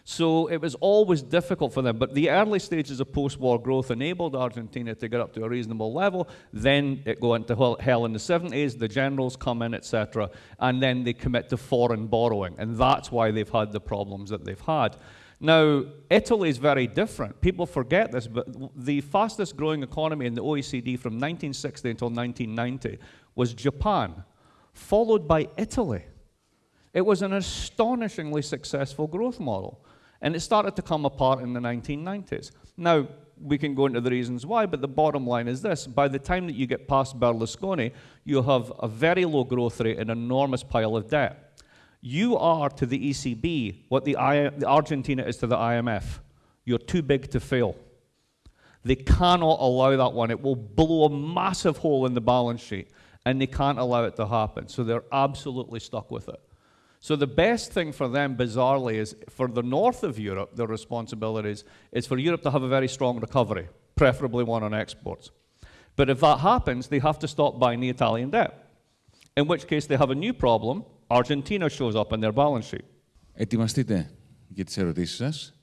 So it was always difficult for them. But the early stages of post war growth enabled Argentina to get up to a reasonable level. Then it go into hell in the 70s, the generals come in, etc. And then they commit to foreign borrowing. And that's why they've had the problems that they've had. Now, Italy is very different. People forget this, but the fastest growing economy in the OECD from 1960 until 1990 was Japan, followed by Italy. It was an astonishingly successful growth model. And it started to come apart in the 1990s. Now, we can go into the reasons why, but the bottom line is this. By the time that you get past Berlusconi, you have a very low growth rate and an enormous pile of debt. You are to the ECB what the, I, the Argentina is to the IMF. You're too big to fail. They cannot allow that one. It will blow a massive hole in the balance sheet, and they can't allow it to happen. So they're absolutely stuck with it. So the best thing for them, bizarrely, is for the north of Europe, their responsibilities is for Europe to have a very strong recovery, preferably one on exports. But if that happens, they have to stop buying the Italian debt, in which case they have a new problem. Argentina shows up in their balance sheet. Ετοιμαστείτε για τις ερωτήσεις σας.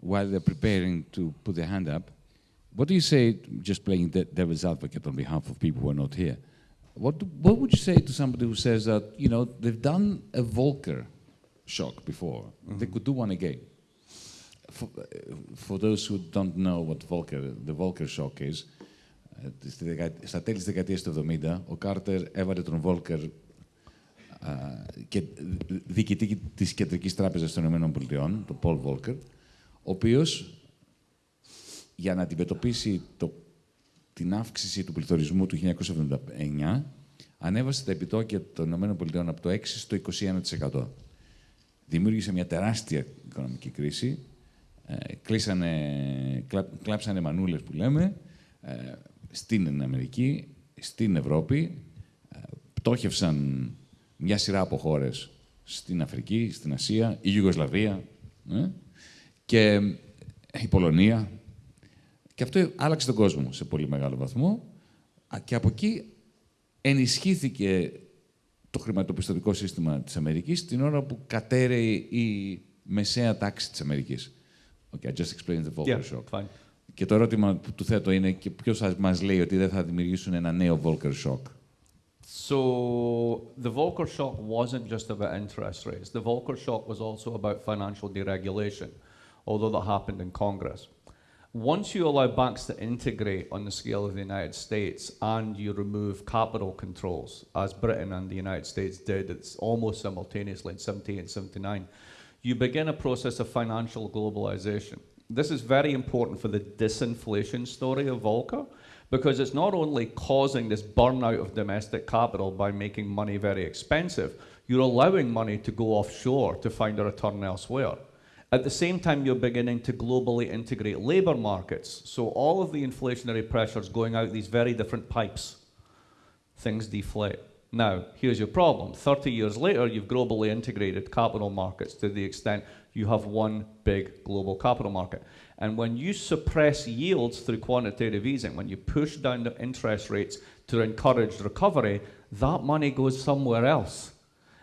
While they're preparing to put their hand up, what do you say, just playing devil's advocate on behalf of people who are not here, what, what would you say to somebody who says that, you know, they've done a Volcker shock before, mm -hmm. they could do one again? For, for those who don't know what Volcker, the Volcker shock is, στα τέλη της δεκαετίας του 70, ο Κάρτερ έβαλε τον Βόλκερ και διοικητή της Κεντρικής Τράπεζας των Ηνωμένων Πολιτειών, τον Πολ Βόλκερ, ο οποίος για να αντιμετωπίσει το την αύξηση του πληθωρισμού του 1979 ανέβασε τα επιτόκια των ΗΠΑ από το 6% στο 21%. Δημιούργησε μια τεράστια οικονομική κρίση. Ε, κλείσανε, κλάψανε μανούλες που λέμε ε, στην Αμερική, στην Ευρώπη. Ε, πτώχευσαν μια σειρά από χώρες στην Αφρική, στην Ασία, η Ιουγκοσλαβία ε, και η Πολωνία, και αυτό άλλαξε τον κόσμο σε πολύ μεγάλο βαθμό. Και από εκεί ενισχύθηκε το χρηματοπιστωτικό σύστημα της Αμερικής την ώρα που κατέρεε η μεσαία τάξη της Αμερικής. Okay, I just explained the Volcker yeah, shock. Fine. Και το ερώτημα που του θέτω είναι και ποιος μας λέει ότι δεν θα δημιουργήσουν ένα νέο Volcker shock; So the Volcker shock wasn't just about interest rates. The Volcker shock was also about financial deregulation, although that happened in Congress. Once you allow banks to integrate on the scale of the United States and you remove capital controls, as Britain and the United States did, it's almost simultaneously in 78 and 79, you begin a process of financial globalization. This is very important for the disinflation story of Volcker because it's not only causing this burnout of domestic capital by making money very expensive, you're allowing money to go offshore to find a return elsewhere. At the same time, you're beginning to globally integrate labour markets. So all of the inflationary pressures going out these very different pipes, things deflate. Now, here's your problem. 30 years later, you've globally integrated capital markets to the extent you have one big global capital market. And when you suppress yields through quantitative easing, when you push down the interest rates to encourage recovery, that money goes somewhere else.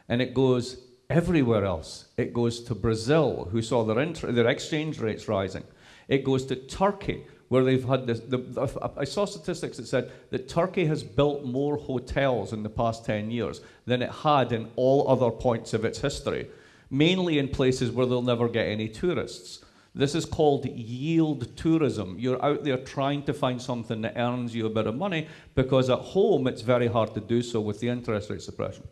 And it goes everywhere else. It goes to Brazil, who saw their, their exchange rates rising. It goes to Turkey, where they've had this. The, the, I saw statistics that said that Turkey has built more hotels in the past 10 years than it had in all other points of its history, mainly in places where they'll never get any tourists. This is called yield tourism. You're out there trying to find something that earns you a bit of money because at home it's very hard to do so with the interest rate suppression.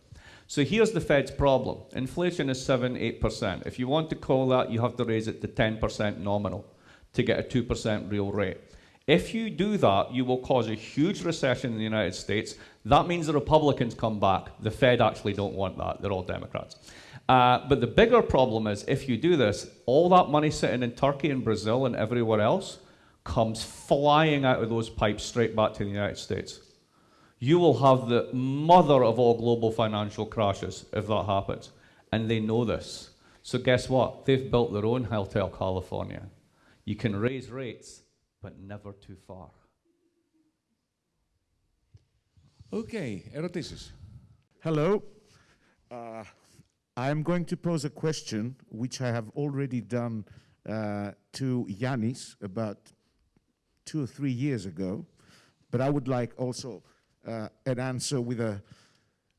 So here's the Fed's problem. Inflation is 7 8%. If you want to call that, you have to raise it to 10% nominal to get a 2% real rate. If you do that, you will cause a huge recession in the United States. That means the Republicans come back. The Fed actually don't want that. They're all Democrats. Uh, but the bigger problem is if you do this, all that money sitting in Turkey and Brazil and everywhere else comes flying out of those pipes straight back to the United States you will have the mother of all global financial crashes if that happens. And they know this. So guess what? They've built their own Hotel California. You can raise rates, but never too far. Okay, erotisis. Hello. Uh, I'm going to pose a question which I have already done uh, to Yanis about two or three years ago, but I would like also uh, an answer with a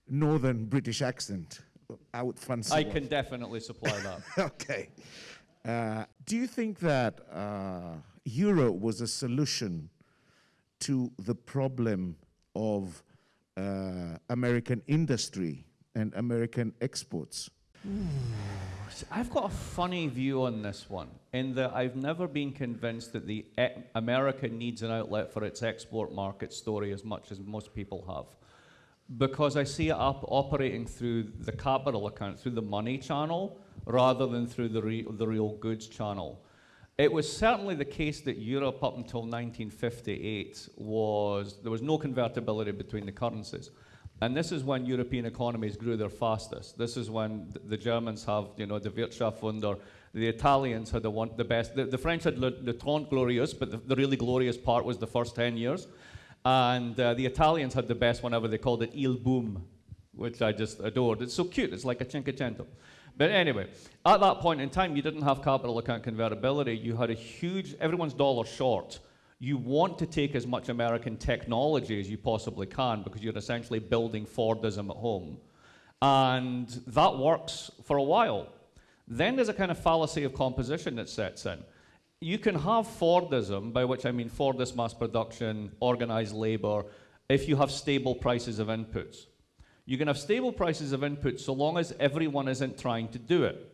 northern British accent. I would fancy. I one. can definitely supply that. okay. Uh, do you think that uh, euro was a solution to the problem of uh, American industry and American exports? I've got a funny view on this one, in that I've never been convinced that the e- America needs an outlet for its export market story as much as most people have. Because I see it up operating through the capital account, through the money channel, rather than through the, re- the real goods channel. It was certainly the case that Europe up until 1958 was, there was no convertibility between the currencies. And this is when European economies grew their fastest. This is when th- the Germans have, you know, the Wirtschaftswunder. The Italians had the, one, the best. The, the French had Le, Le Trente Glorieux, but the, the really glorious part was the first 10 years. And uh, the Italians had the best one ever. They called it Il Boom, which I just adored. It's so cute. It's like a Cinquecento. But anyway, at that point in time, you didn't have capital account convertibility. You had a huge, everyone's dollar short. You want to take as much American technology as you possibly can because you're essentially building Fordism at home. And that works for a while. Then there's a kind of fallacy of composition that sets in. You can have Fordism, by which I mean Fordist mass production, organized labor, if you have stable prices of inputs. You can have stable prices of inputs so long as everyone isn't trying to do it.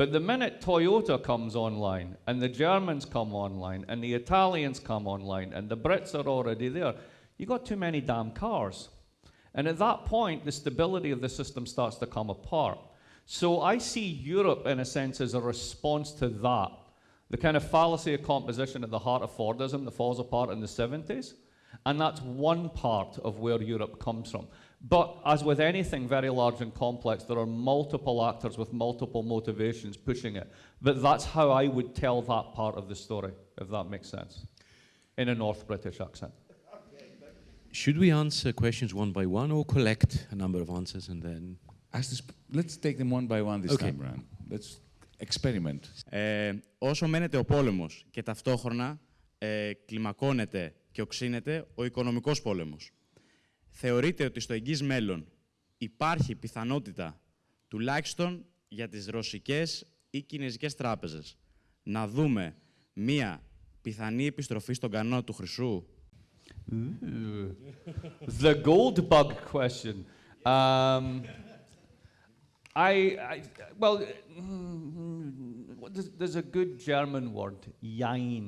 But the minute Toyota comes online, and the Germans come online, and the Italians come online, and the Brits are already there, you've got too many damn cars. And at that point, the stability of the system starts to come apart. So I see Europe, in a sense, as a response to that. The kind of fallacy of composition at the heart of Fordism that falls apart in the 70s. And that's one part of where Europe comes from. But as with anything very large and complex, there are multiple actors with multiple motivations pushing it. But that's how I would tell that part of the story, if that makes sense, in a North British accent. Should we answer questions one by one or collect a number of answers and then? Ας τις, let's take them one by one this Okay. time around. Let's experiment. Ε, όσο μένεται ο πόλεμος και ταυτόχρονα ε, κλιμακώνεται και οξύνεται ο οικονομικός πόλεμος. Θεωρείτε ότι στο εγγύς μέλλον υπάρχει πιθανότητα τουλάχιστον για τις ρωσικές ή κινέζικες τράπεζες να δούμε μία πιθανή επιστροφή στον κανόνα του χρυσού; the gold bug question. Um, I, I, well, mm, what is- there's a good German word, jein.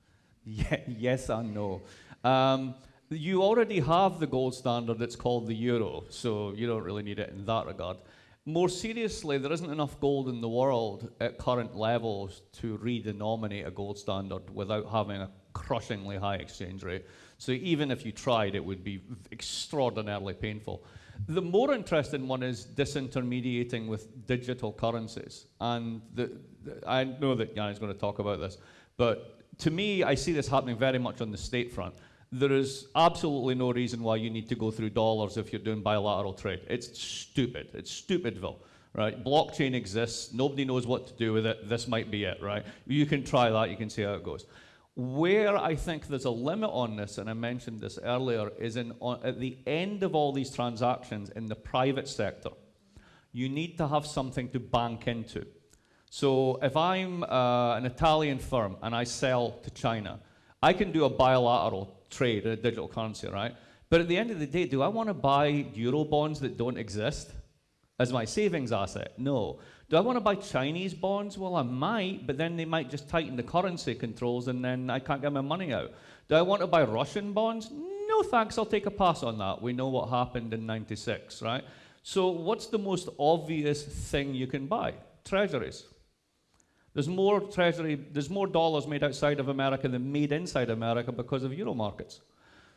Ye- yes and no. Um, you already have the gold standard that's called the euro, so you don't really need it in that regard. More seriously, there isn't enough gold in the world at current levels to redenominate a gold standard without having a crushingly high exchange rate. So even if you tried, it would be extraordinarily painful. The more interesting one is disintermediating with digital currencies. And the, the, I know that Jan is going to talk about this, but to me, I see this happening very much on the state front. There is absolutely no reason why you need to go through dollars if you're doing bilateral trade. It's stupid. It's stupidville, right? Blockchain exists. Nobody knows what to do with it. This might be it, right? You can try that. You can see how it goes. Where I think there's a limit on this, and I mentioned this earlier, is in, on, at the end of all these transactions in the private sector, you need to have something to bank into. So if I'm uh, an Italian firm and I sell to China, I can do a bilateral trade in a digital currency, right? But at the end of the day, do I want to buy euro bonds that don't exist as my savings asset? No. Do I want to buy Chinese bonds? Well, I might, but then they might just tighten the currency controls and then I can't get my money out. Do I want to buy Russian bonds? No thanks, I'll take a pass on that. We know what happened in 96, right? So, what's the most obvious thing you can buy? Treasuries. There's more treasury, there's more dollars made outside of America than made inside America because of euro markets.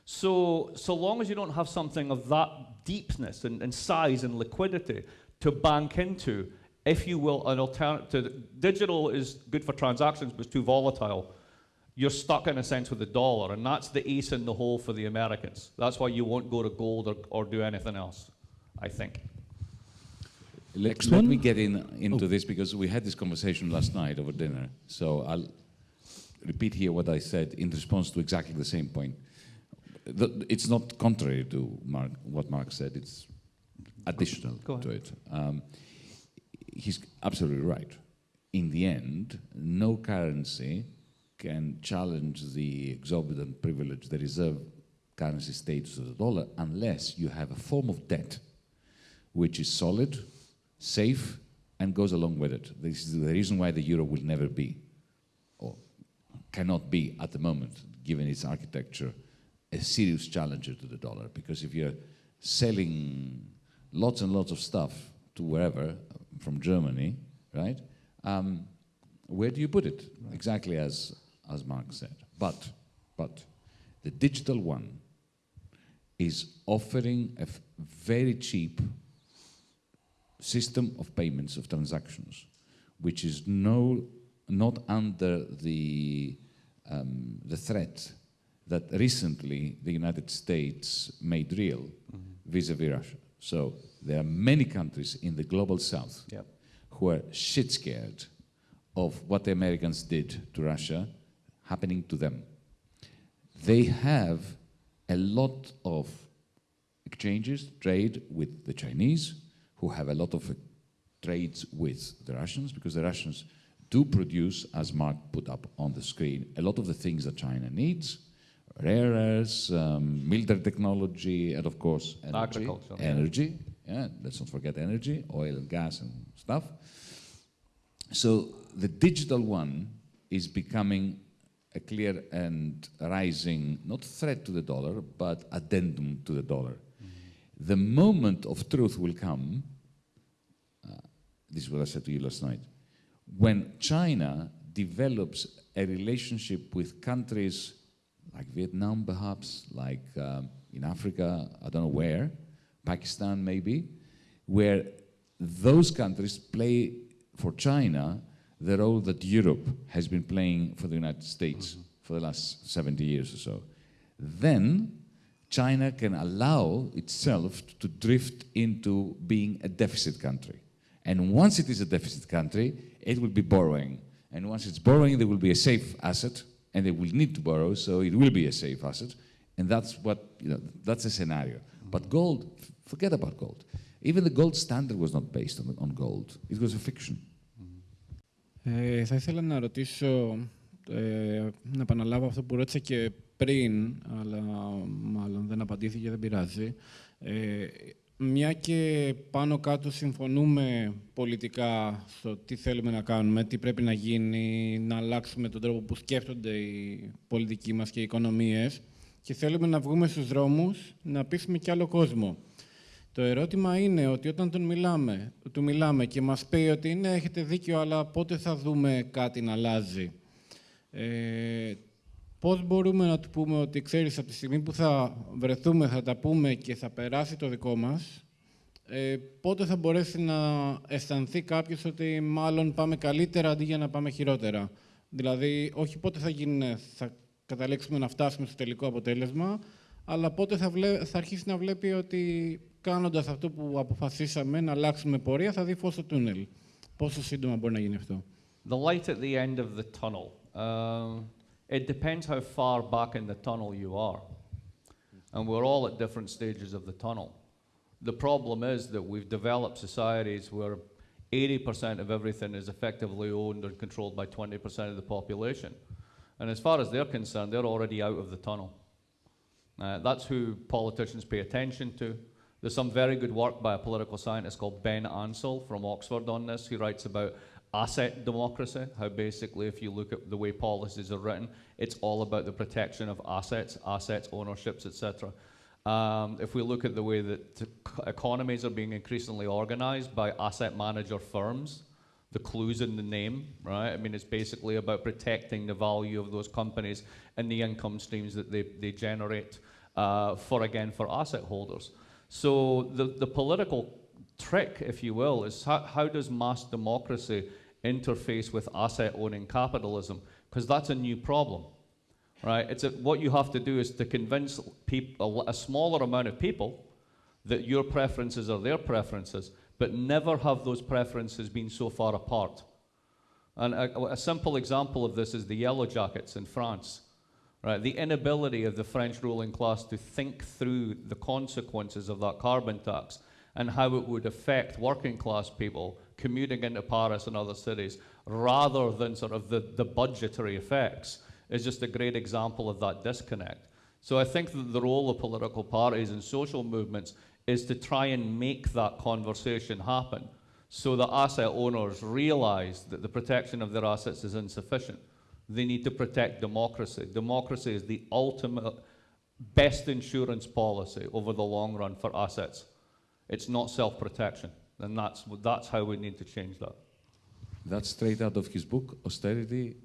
So, so long as you don't have something of that deepness and, and size and liquidity to bank into, if you will, an alternative, digital is good for transactions, but it's too volatile. you're stuck in a sense with the dollar, and that's the ace in the hole for the Americans. That's why you won't go to gold or, or do anything else, I think. Let, Next let one. me get in into this because we had this conversation last night over dinner. So I'll repeat here what I said in response to exactly the same point. The, it's not contrary to Mark, what Mark said. It's additional Go to it. Um, he's absolutely right. In the end, no currency can challenge the exorbitant privilege, the reserve currency status of the dollar, unless you have a form of debt which is solid, safe, and goes along with it. This is the reason why the euro will never be, or cannot be at the moment, given its architecture, a serious challenger to the dollar. Because if you're selling lots and lots of stuff to wherever, from Germany, right? Um, where do you put it? Exactly as, as Mark said. But, but the digital one is offering a very cheap system of payments of transactions, which is no, not under the, um, the threat that recently the United States made real vis-a-vis Russia. So there are many countries in the global south Yep. who are shit scared of what the Americans did to Russia happening to them. They have a lot of exchanges, trade with the Chinese, who have a lot of uh, trades with the Russians, because the Russians do produce, as Mark put up on the screen, a lot of the things that China needs, rare earths, um, military technology, and of course, energy. Agriculture. Energy, yeah, let's not forget energy, oil and gas and stuff. So the digital one is becoming a clear and rising, not threat to the dollar, but addendum to the dollar. The moment of truth will come, this is what I said to you last night, when China develops a relationship with countries like Vietnam, perhaps, like um, in Africa, I don't know where, Pakistan maybe, where those countries play for China the role that Europe has been playing for the United States for the last 70 years or so. Then China can allow itself to drift into being a deficit country. And once it is a deficit country, it will be borrowing. And once it's borrowing, there will be a safe asset, and they will need to borrow, so it will be a safe asset. And that's what, you know, that's a scenario. But gold, f- forget about gold. Even the gold standard was not based on, on gold. It was a fiction. Ε, θα ήθελα να ρωτήσω, ε, να επαναλάβω αυτό που ρώτησα και πριν, αλλά μάλλον δεν απαντήθηκε, δεν πειράζει. Ε, μια και πάνω κάτω συμφωνούμε πολιτικά στο τι θέλουμε να κάνουμε, τι πρέπει να γίνει, να αλλάξουμε τον τρόπο που σκέφτονται οι πολιτικοί μας και οι οικονομίες και θέλουμε να βγούμε στους δρόμους, να πείσουμε και άλλο κόσμο. Το ερώτημα είναι ότι όταν τον μιλάμε, του μιλάμε και μας πει ότι ναι, έχετε δίκιο, αλλά πότε θα δούμε κάτι να αλλάζει. Ε, πώς μπορούμε να του πούμε ότι ξέρεις από τη στιγμή που θα βρεθούμε, θα τα πούμε και θα περάσει το δικό μας, ε, πότε θα μπορέσει να αισθανθεί κάποιος ότι μάλλον πάμε καλύτερα αντί για να πάμε χειρότερα; Δηλαδή, όχι πότε θα, γίνει, θα καταλήξουμε να φτάσουμε στο τελικό αποτέλεσμα, αλλά πότε θα, βλέ, θα αρχίσει να βλέπει ότι κάνοντας αυτό που αποφασίσαμε να αλλάξουμε πορεία, θα δει φως στο τούνελ. Πόσο σύντομα μπορεί να γίνει αυτό; The light at the end of the tunnel. Um, it depends how far back in the tunnel you are. And we're all at different stages of the tunnel. The problem is that we've developed societies where 80% of everything is effectively owned and controlled by 20% of the population. And as far as they're concerned, they're already out of the tunnel. Uh, that's who politicians pay attention to. There's some very good work by a political scientist called Ben Ansell from Oxford on this. He writes about asset democracy, how basically, if you look at the way policies are written, it's all about the protection of assets, assets, ownerships, etc. Um, if we look at the way that economies are being increasingly organized by asset manager firms, the clues in the name, right? I mean, it's basically about protecting the value of those companies and the income streams that they, they generate uh, for, again, for asset holders. So the, the political trick, if you will, is how, how does mass democracy interface with asset owning capitalism? Because that's a new problem. right? It's a, what you have to do is to convince people, a smaller amount of people that your preferences are their preferences, but never have those preferences been so far apart. And a, a simple example of this is the Yellow Jackets in France. Right, the inability of the French ruling class to think through the consequences of that carbon tax and how it would affect working class people commuting into Paris and other cities rather than sort of the, the budgetary effects is just a great example of that disconnect. So I think that the role of political parties and social movements is to try and make that conversation happen so that asset owners realize that the protection of their assets is insufficient. They need to protect democracy. Democracy is the ultimate best insurance policy over the long run for assets. It's not self-protection. And that's, that's how we need to change that. That's straight out of his book, Austerity,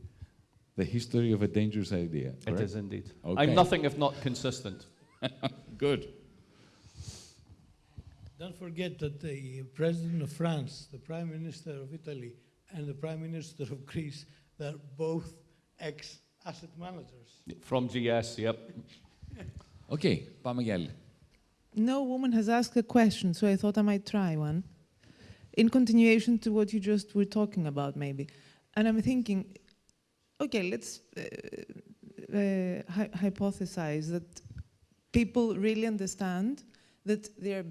The History of a Dangerous Idea. It indeed. Okay. I'm nothing if not consistent. Good. Don't forget that the President of France, the Prime Minister of Italy, and the Prime Minister of Greece, they're both ex asset managers. From GS, yep. okay, Pamagel. No woman has asked a question, so I thought I might try one. In continuation to what you just were talking about, maybe. And I'm thinking, okay, let's uh, uh, hy hypothesize that people really understand that they're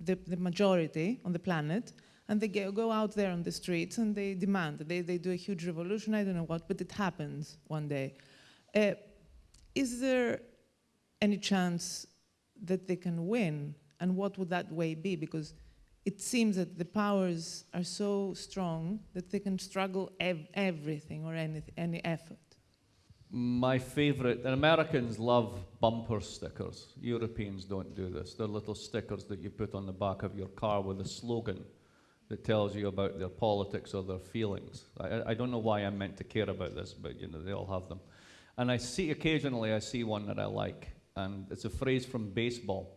the, the majority on the planet, and they go, go out there on the streets and they demand, they, they do a huge revolution, I don't know what, but it happens one day. Uh, is there any chance that they can win, and what would that way be? Because it seems that the powers are so strong that they can struggle ev everything or any, any effort. My favorite, and Americans love bumper stickers. Europeans don't do this. They're little stickers that you put on the back of your car with a slogan that tells you about their politics or their feelings. I, I don't know why I'm meant to care about this, but you know, they all have them. And I see, occasionally I see one that I like, and it's a phrase from baseball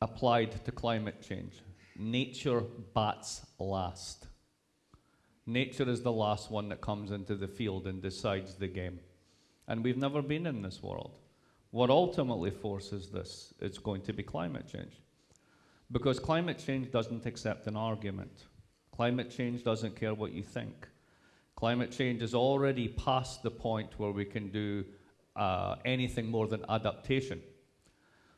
applied to climate change. Nature bats last. Nature is the last one that comes into the field and decides the game. And we've never been in this world. What ultimately forces this is going to be climate change. Because climate change doesn't accept an argument. Climate change doesn't care what you think. Climate change is already past the point where we can do uh, anything more than adaptation.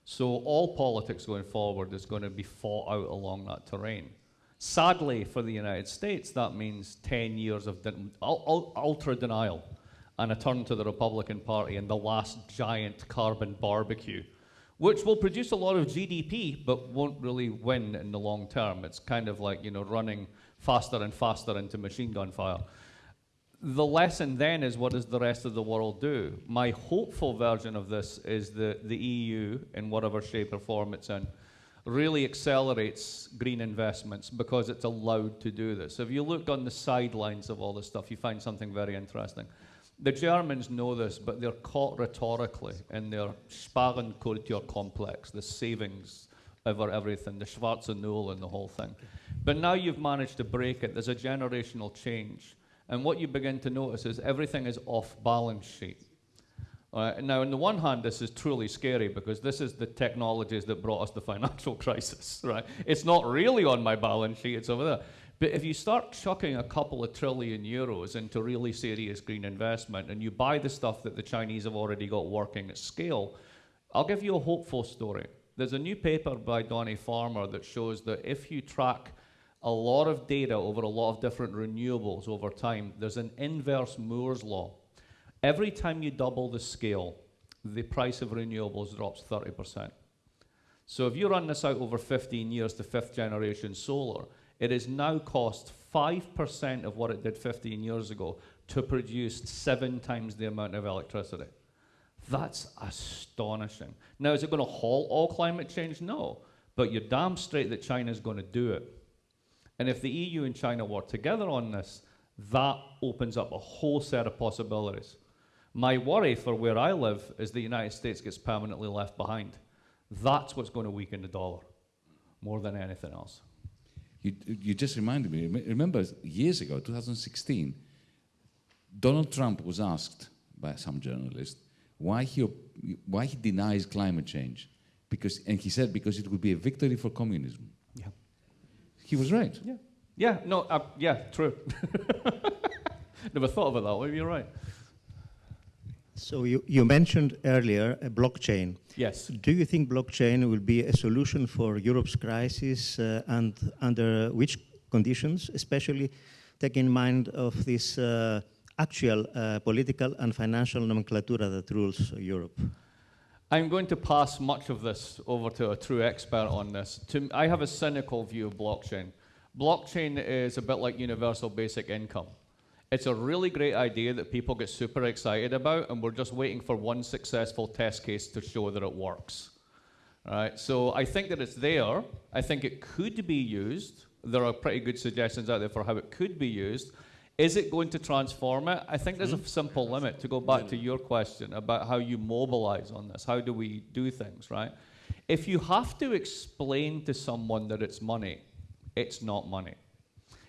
So all politics going forward is going to be fought out along that terrain. Sadly, for the United States, that means 10 years of ultra denial and a turn to the Republican Party and the last giant carbon barbecue, which will produce a lot of GDP but won't really win in the long term. It's kind of like, you know, running faster and faster into machine gun fire. The lesson then is what does the rest of the world do? My hopeful version of this is that the EU, in whatever shape or form it's in, really accelerates green investments because it's allowed to do this. If you look on the sidelines of all this stuff, you find something very interesting. The Germans know this, but they're caught rhetorically in their Sparenkultur complex, the savings over everything, the Schwarze Null and the whole thing. But now you've managed to break it. There's a generational change. And what you begin to notice is everything is off balance sheet. Now, on the one hand, this is truly scary because this is the technologies that brought us the financial crisis, right? It's not really on my balance sheet, it's over there. But if you start chucking a couple of trillion euros into really serious green investment and you buy the stuff that the Chinese have already got working at scale, I'll give you a hopeful story. There's a new paper by Doyne Farmer that shows that if you track a lot of data over a lot of different renewables over time, there's an inverse Moore's law. Every time you double the scale, the price of renewables drops 30%. So if you run this out over 15 years to fifth generation solar, it has now cost 5% of what it did 15 years ago to produce seven times the amount of electricity. That's astonishing. Now, is it going to halt all climate change? No. But you're damn straight that China's going to do it. And if the EU and China work together on this, that opens up a whole set of possibilities. My worry for where I live is the United States gets permanently left behind. That's what's going to weaken the dollar more than anything else. You, you just reminded me, remember years ago, 2016, Donald Trump was asked by some journalist, why he, why he denies climate change. Because, and he said because it would be a victory for communism. Yeah. He was right. Yeah. Yeah, no, uh, yeah, true. Never thought of it that way, you're right. So you, you mentioned earlier a blockchain. Yes. Do you think blockchain will be a solution for Europe's crisis uh, and under which conditions, especially taking in mind of this uh, actual uh, political and financial nomenclatura that rules Europe? I'm going to pass much of this over to a true expert on this. To, I have a cynical view of blockchain. Blockchain is a bit like universal basic income. It's a really great idea that people get super excited about, and we're just waiting for one successful test case to show that it works. Right? So I think that it's there. I think it could be used. There are pretty good suggestions out there for how it could be used. Is it going to transform it? I think there's a hmm? simple limit to go back to your question about how you mobilize on this. How do we do things, right? If you have to explain to someone that it's money, it's not money.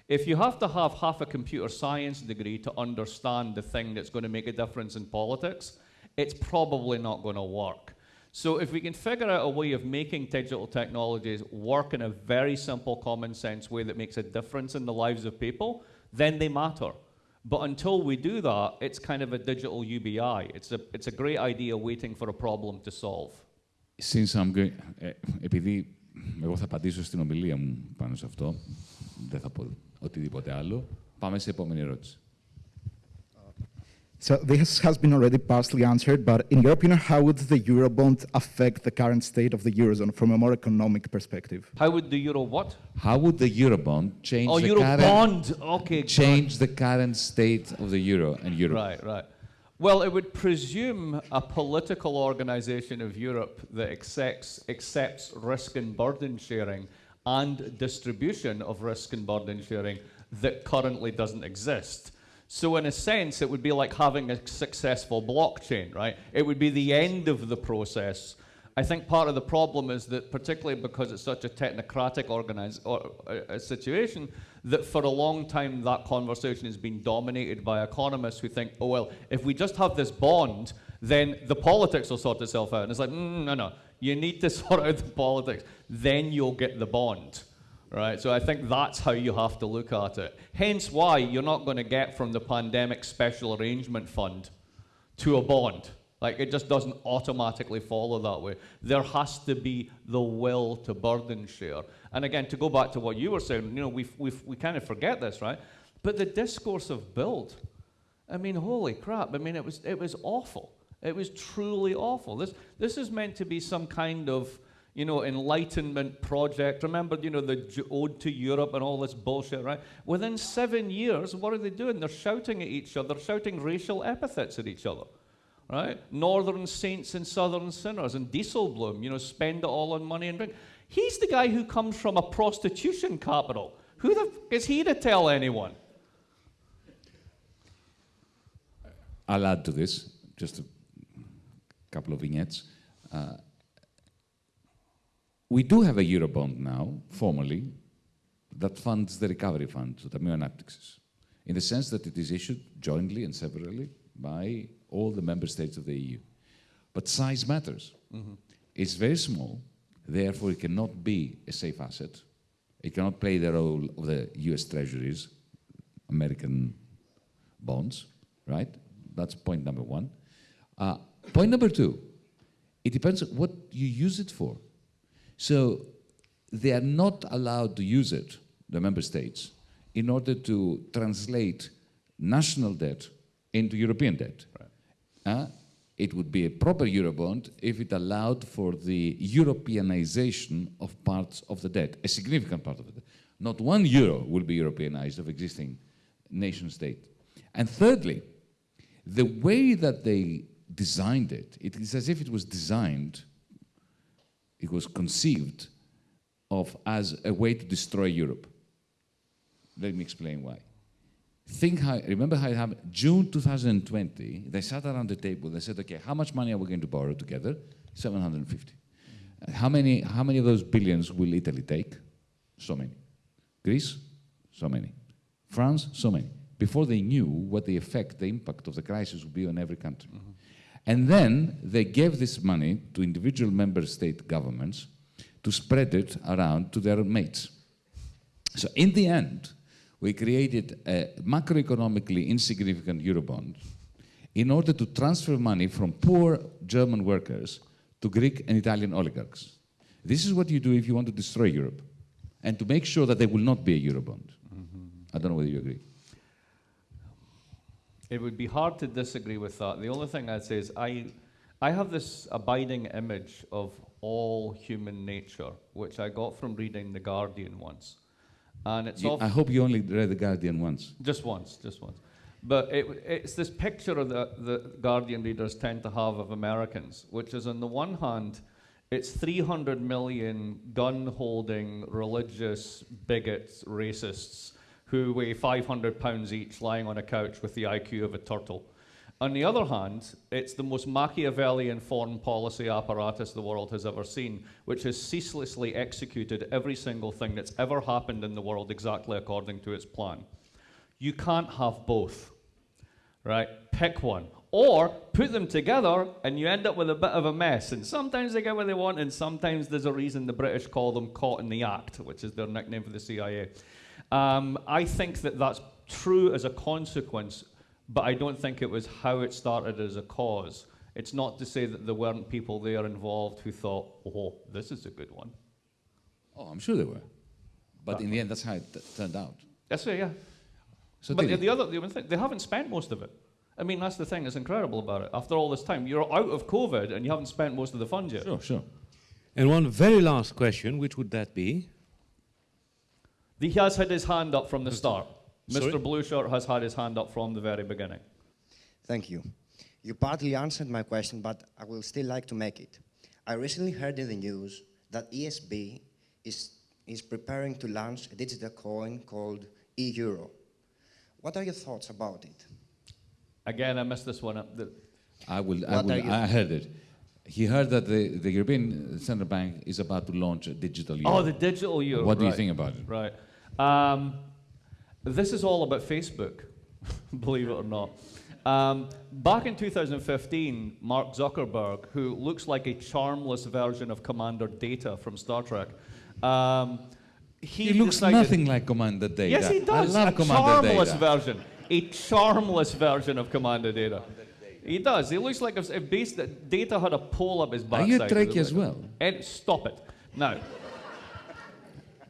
If you have to have half a computer science degree to understand the thing that's going to make a difference in politics, it's probably not going to work. So if we can figure out a way of making digital technologies work in a very simple common sense way that makes a difference in the lives of people, then they matter. But until we do that, it's kind of a digital UBI. It's a, it's a great idea waiting for a problem to solve. Since I'm going, ε, επειδή εγώ θα απαντήσω στην ομιλία μου πάνω σε αυτό, δεν θα πω οτιδήποτε άλλο, πάμε σε επόμενη ερώτηση. So this has been already partially answered, but in your opinion, how would the Eurobond affect the current state of the Eurozone from a more economic perspective? How would the euro what? How would the Eurobond change Oh, the euro current, bond. Okay. change the current state of the euro and Europe? Right, right. Well, it would presume a political organization of Europe that accepts, accepts risk and burden sharing and distribution of risk and burden sharing that currently doesn't exist. So, in a sense, it would be like having a successful blockchain, right? It would be the end of the process. I think part of the problem is that, particularly because it's such a technocratic organize, or, uh, a situation, that for a long time that conversation has been dominated by economists who think, oh, well, if we just have this bond, then the politics will sort itself out. And it's like, mm, no, no, you need to sort out the politics, then you'll get the bond. Right, so I think that's how you have to look at it. Hence why you're not going to get from the pandemic special arrangement fund to a bond. Like it just doesn't automatically follow that way. There has to be the will to burden share. And again, to go back to what you were saying, you know, we we we kind of forget this, right? But the discourse of Bild, I mean, holy crap! I mean, it was it was awful. It was truly awful. This this is meant to be some kind of you know, enlightenment project. Remember, you know, the ode to Europe and all this bullshit, right? Within seven years, what are they doing? They're shouting at each other, shouting racial epithets at each other, right? Northern saints and southern sinners, and Dijsselbloem, you know, spend it all on money and drink. He's the guy who comes from a prostitution capital. Who the f- is he to tell anyone? I'll add to this, just a couple of vignettes. Uh, we do have a Eurobond now, formally, that funds the recovery fund, το Ταμείο Ανάπτυξης, in the sense that it is issued jointly and severally by all the member states of the EU. But size matters. It's very small, therefore it cannot be a safe asset. It cannot play the role of the US treasuries, American bonds, right? That's point number one. Uh, point number two, it depends on what you use it for. So they are not allowed to use it, the member states, in order to translate national debt into European debt. Uh, it would be a proper Eurobond if it allowed for the Europeanization of parts of the debt, a significant part of it. Not one euro will be Europeanized of existing nation state. And thirdly, the way that they designed it, it is as if it was designed, it was conceived of as a way to destroy Europe. Let me explain why. Think how, remember how it happened? June 2020, they sat around the table, they said, okay, how much money are we going to borrow together? 750. Uh, How many, how many of those billions will Italy take? So many. Greece? So many. France? So many. Before they knew what the effect, the impact of the crisis would be on every country. And then they gave this money to individual member state governments to spread it around to their mates. So in the end, we created a macroeconomically insignificant Eurobond in order to transfer money from poor German workers to Greek and Italian oligarchs. This is what you do if you want to destroy Europe and to make sure that there will not be a Eurobond. Mm -hmm. I don't know whether you agree. It would be hard to disagree with that. The only thing I'd say is I, I have this abiding image of all human nature, which I got from reading The Guardian once. And it's you, I hope you only read The Guardian once. Just once, just once. But it, it's this picture of the, the Guardian readers tend to have of Americans, which is on the one hand, it's 300 million gun holding, religious bigots, racists who weigh 500 pounds each lying on a couch with the IQ of a turtle. On the other hand, it's the most Machiavellian foreign policy apparatus the world has ever seen, which has ceaselessly executed every single thing that's ever happened in the world exactly according to its plan. You can't have both, right? Pick one. Or put them together and you end up with a bit of a mess. And sometimes they get what they want, and sometimes there's a reason the British call them caught in the act, which is their nickname for the CIA. Um, I think that that's true as a consequence, but I don't think it was how it started as a cause. It's not to say that there weren't people there involved who thought, oh, this is a good one. Oh, I'm sure there were. But in the end, that's how it turned out. That's right, yeah. So but the, the other the other thing, they haven't spent most of it. I mean, that's the thing that's incredible about it. After all this time, you're out of COVID and you haven't spent most of the funds yet. Sure, sure. And one very last question, which would that be? He has had his hand up from the start. Sorry? Mr. Blueshirt has had his hand up from the very beginning. Thank you. You partly answered my question, but I will still like to make it. I recently heard in the news that ESB is, is preparing to launch a digital coin called e-euro. What are your thoughts about it? Again, I missed this one. Up. I will. I, will I heard it. He heard that the, the European Central Bank is about to launch a digital euro. Oh, the digital euro. What do right. you think about it? Right. Um, this is all about Facebook, believe it or not. Um, back in 2015, Mark Zuckerberg, who looks like a charmless version of Commander Data from Star Trek, um, he, he looks nothing like Commander Data. Yes, he does. I love a Commander charmless Data. version. A charmless version of Commander Data. He does. He looks like if, if base, Data had a pole up his backside. Are you Trekkie as well? And stop it. Now,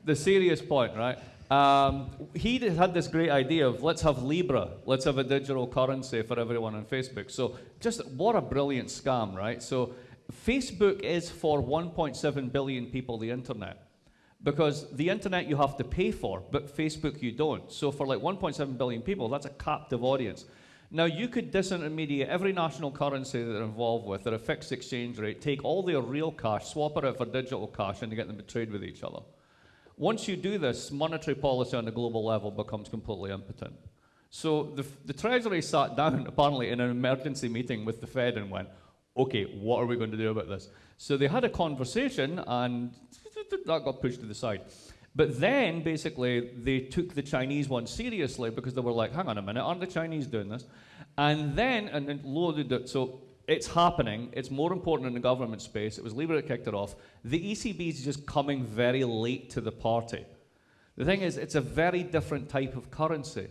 the serious point, right? Um, he had this great idea of let's have Libra, let's have a digital currency for everyone on Facebook. So, just what a brilliant scam, right? So, Facebook is for 1.7 billion people the internet. Because the internet you have to pay for, but Facebook you don't. So, for like 1.7 billion people, that's a captive audience. Now, you could disintermediate every national currency that they're involved with at a fixed exchange rate, take all their real cash, swap it out for digital cash, and get them to trade with each other. Once you do this, monetary policy on a global level becomes completely impotent. So the, the Treasury sat down, apparently, in an emergency meeting with the Fed and went, okay, what are we going to do about this? So they had a conversation, and that got pushed to the side. But then, basically, they took the Chinese one seriously because they were like, hang on a minute, aren't the Chinese doing this? And then, and then loaded it. So it's happening. It's more important in the government space. It was Libra that kicked it off. The ECB is just coming very late to the party. The thing is, it's a very different type of currency,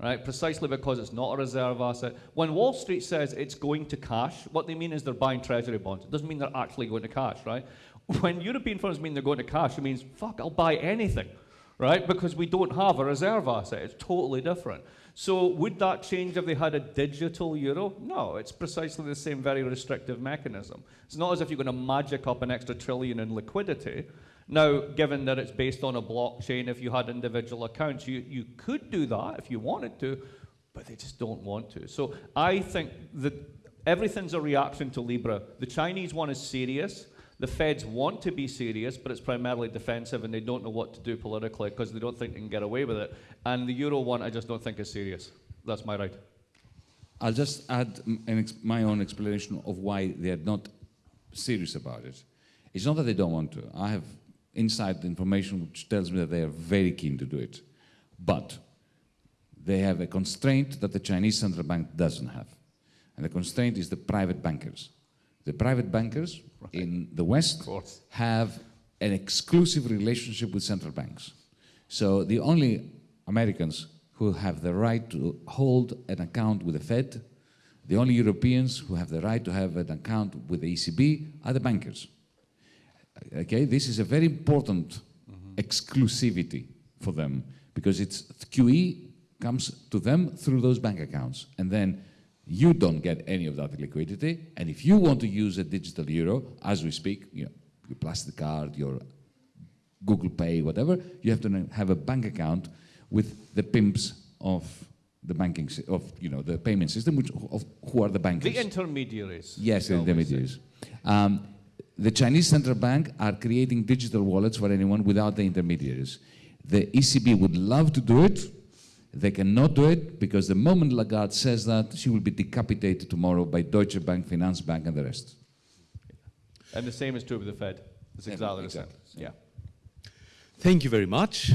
right? Precisely because it's not a reserve asset. When Wall Street says it's going to cash, what they mean is they're buying treasury bonds. It doesn't mean they're actually going to cash, right? When European firms mean they're going to cash, it means, fuck, I'll buy anything, right? Because we don't have a reserve asset. It's totally different. So would that change if they had a digital euro? No, it's precisely the same very restrictive mechanism. It's not as if you're going to magic up an extra trillion in liquidity. Now, given that it's based on a blockchain, if you had individual accounts, you, you could do that if you wanted to, but they just don't want to. So I think that everything's a reaction to Libra. The Chinese one is serious. The feds want to be serious, but it's primarily defensive and they don't know what to do politically because they don't think they can get away with it. And the Euro one, I just don't think is serious. That's my right. I'll just add my own explanation of why they're not serious about it. It's not that they don't want to. I have inside information which tells me that they are very keen to do it. But they have a constraint that the Chinese central bank doesn't have. And the constraint is the private bankers. The private bankers in the West have an exclusive relationship with central banks. So the only Americans who have the right to hold an account with the Fed, the only Europeans who have the right to have an account with the ECB are the bankers. Okay, this is a very important mm-hmm. exclusivity for them because it's QE comes to them through those bank accounts. And then you don't get any of that liquidity. And if you want to use a digital euro, as we speak, you know, your plastic card, your Google Pay, whatever, you have to have a bank account with the pimps of the banking, of you know, the payment system, which of who are the bankers. The intermediaries. Yes, the shall we say. intermediaries. Um, the Chinese central bank are creating digital wallets for anyone without the intermediaries. The ECB would love to do it. They cannot do it because the moment Lagarde says that, she will be decapitated tomorrow by Deutsche Bank, Finance Bank, and the rest. And the same is true with the Fed. It's exactly the same. Yeah. Thank you very much.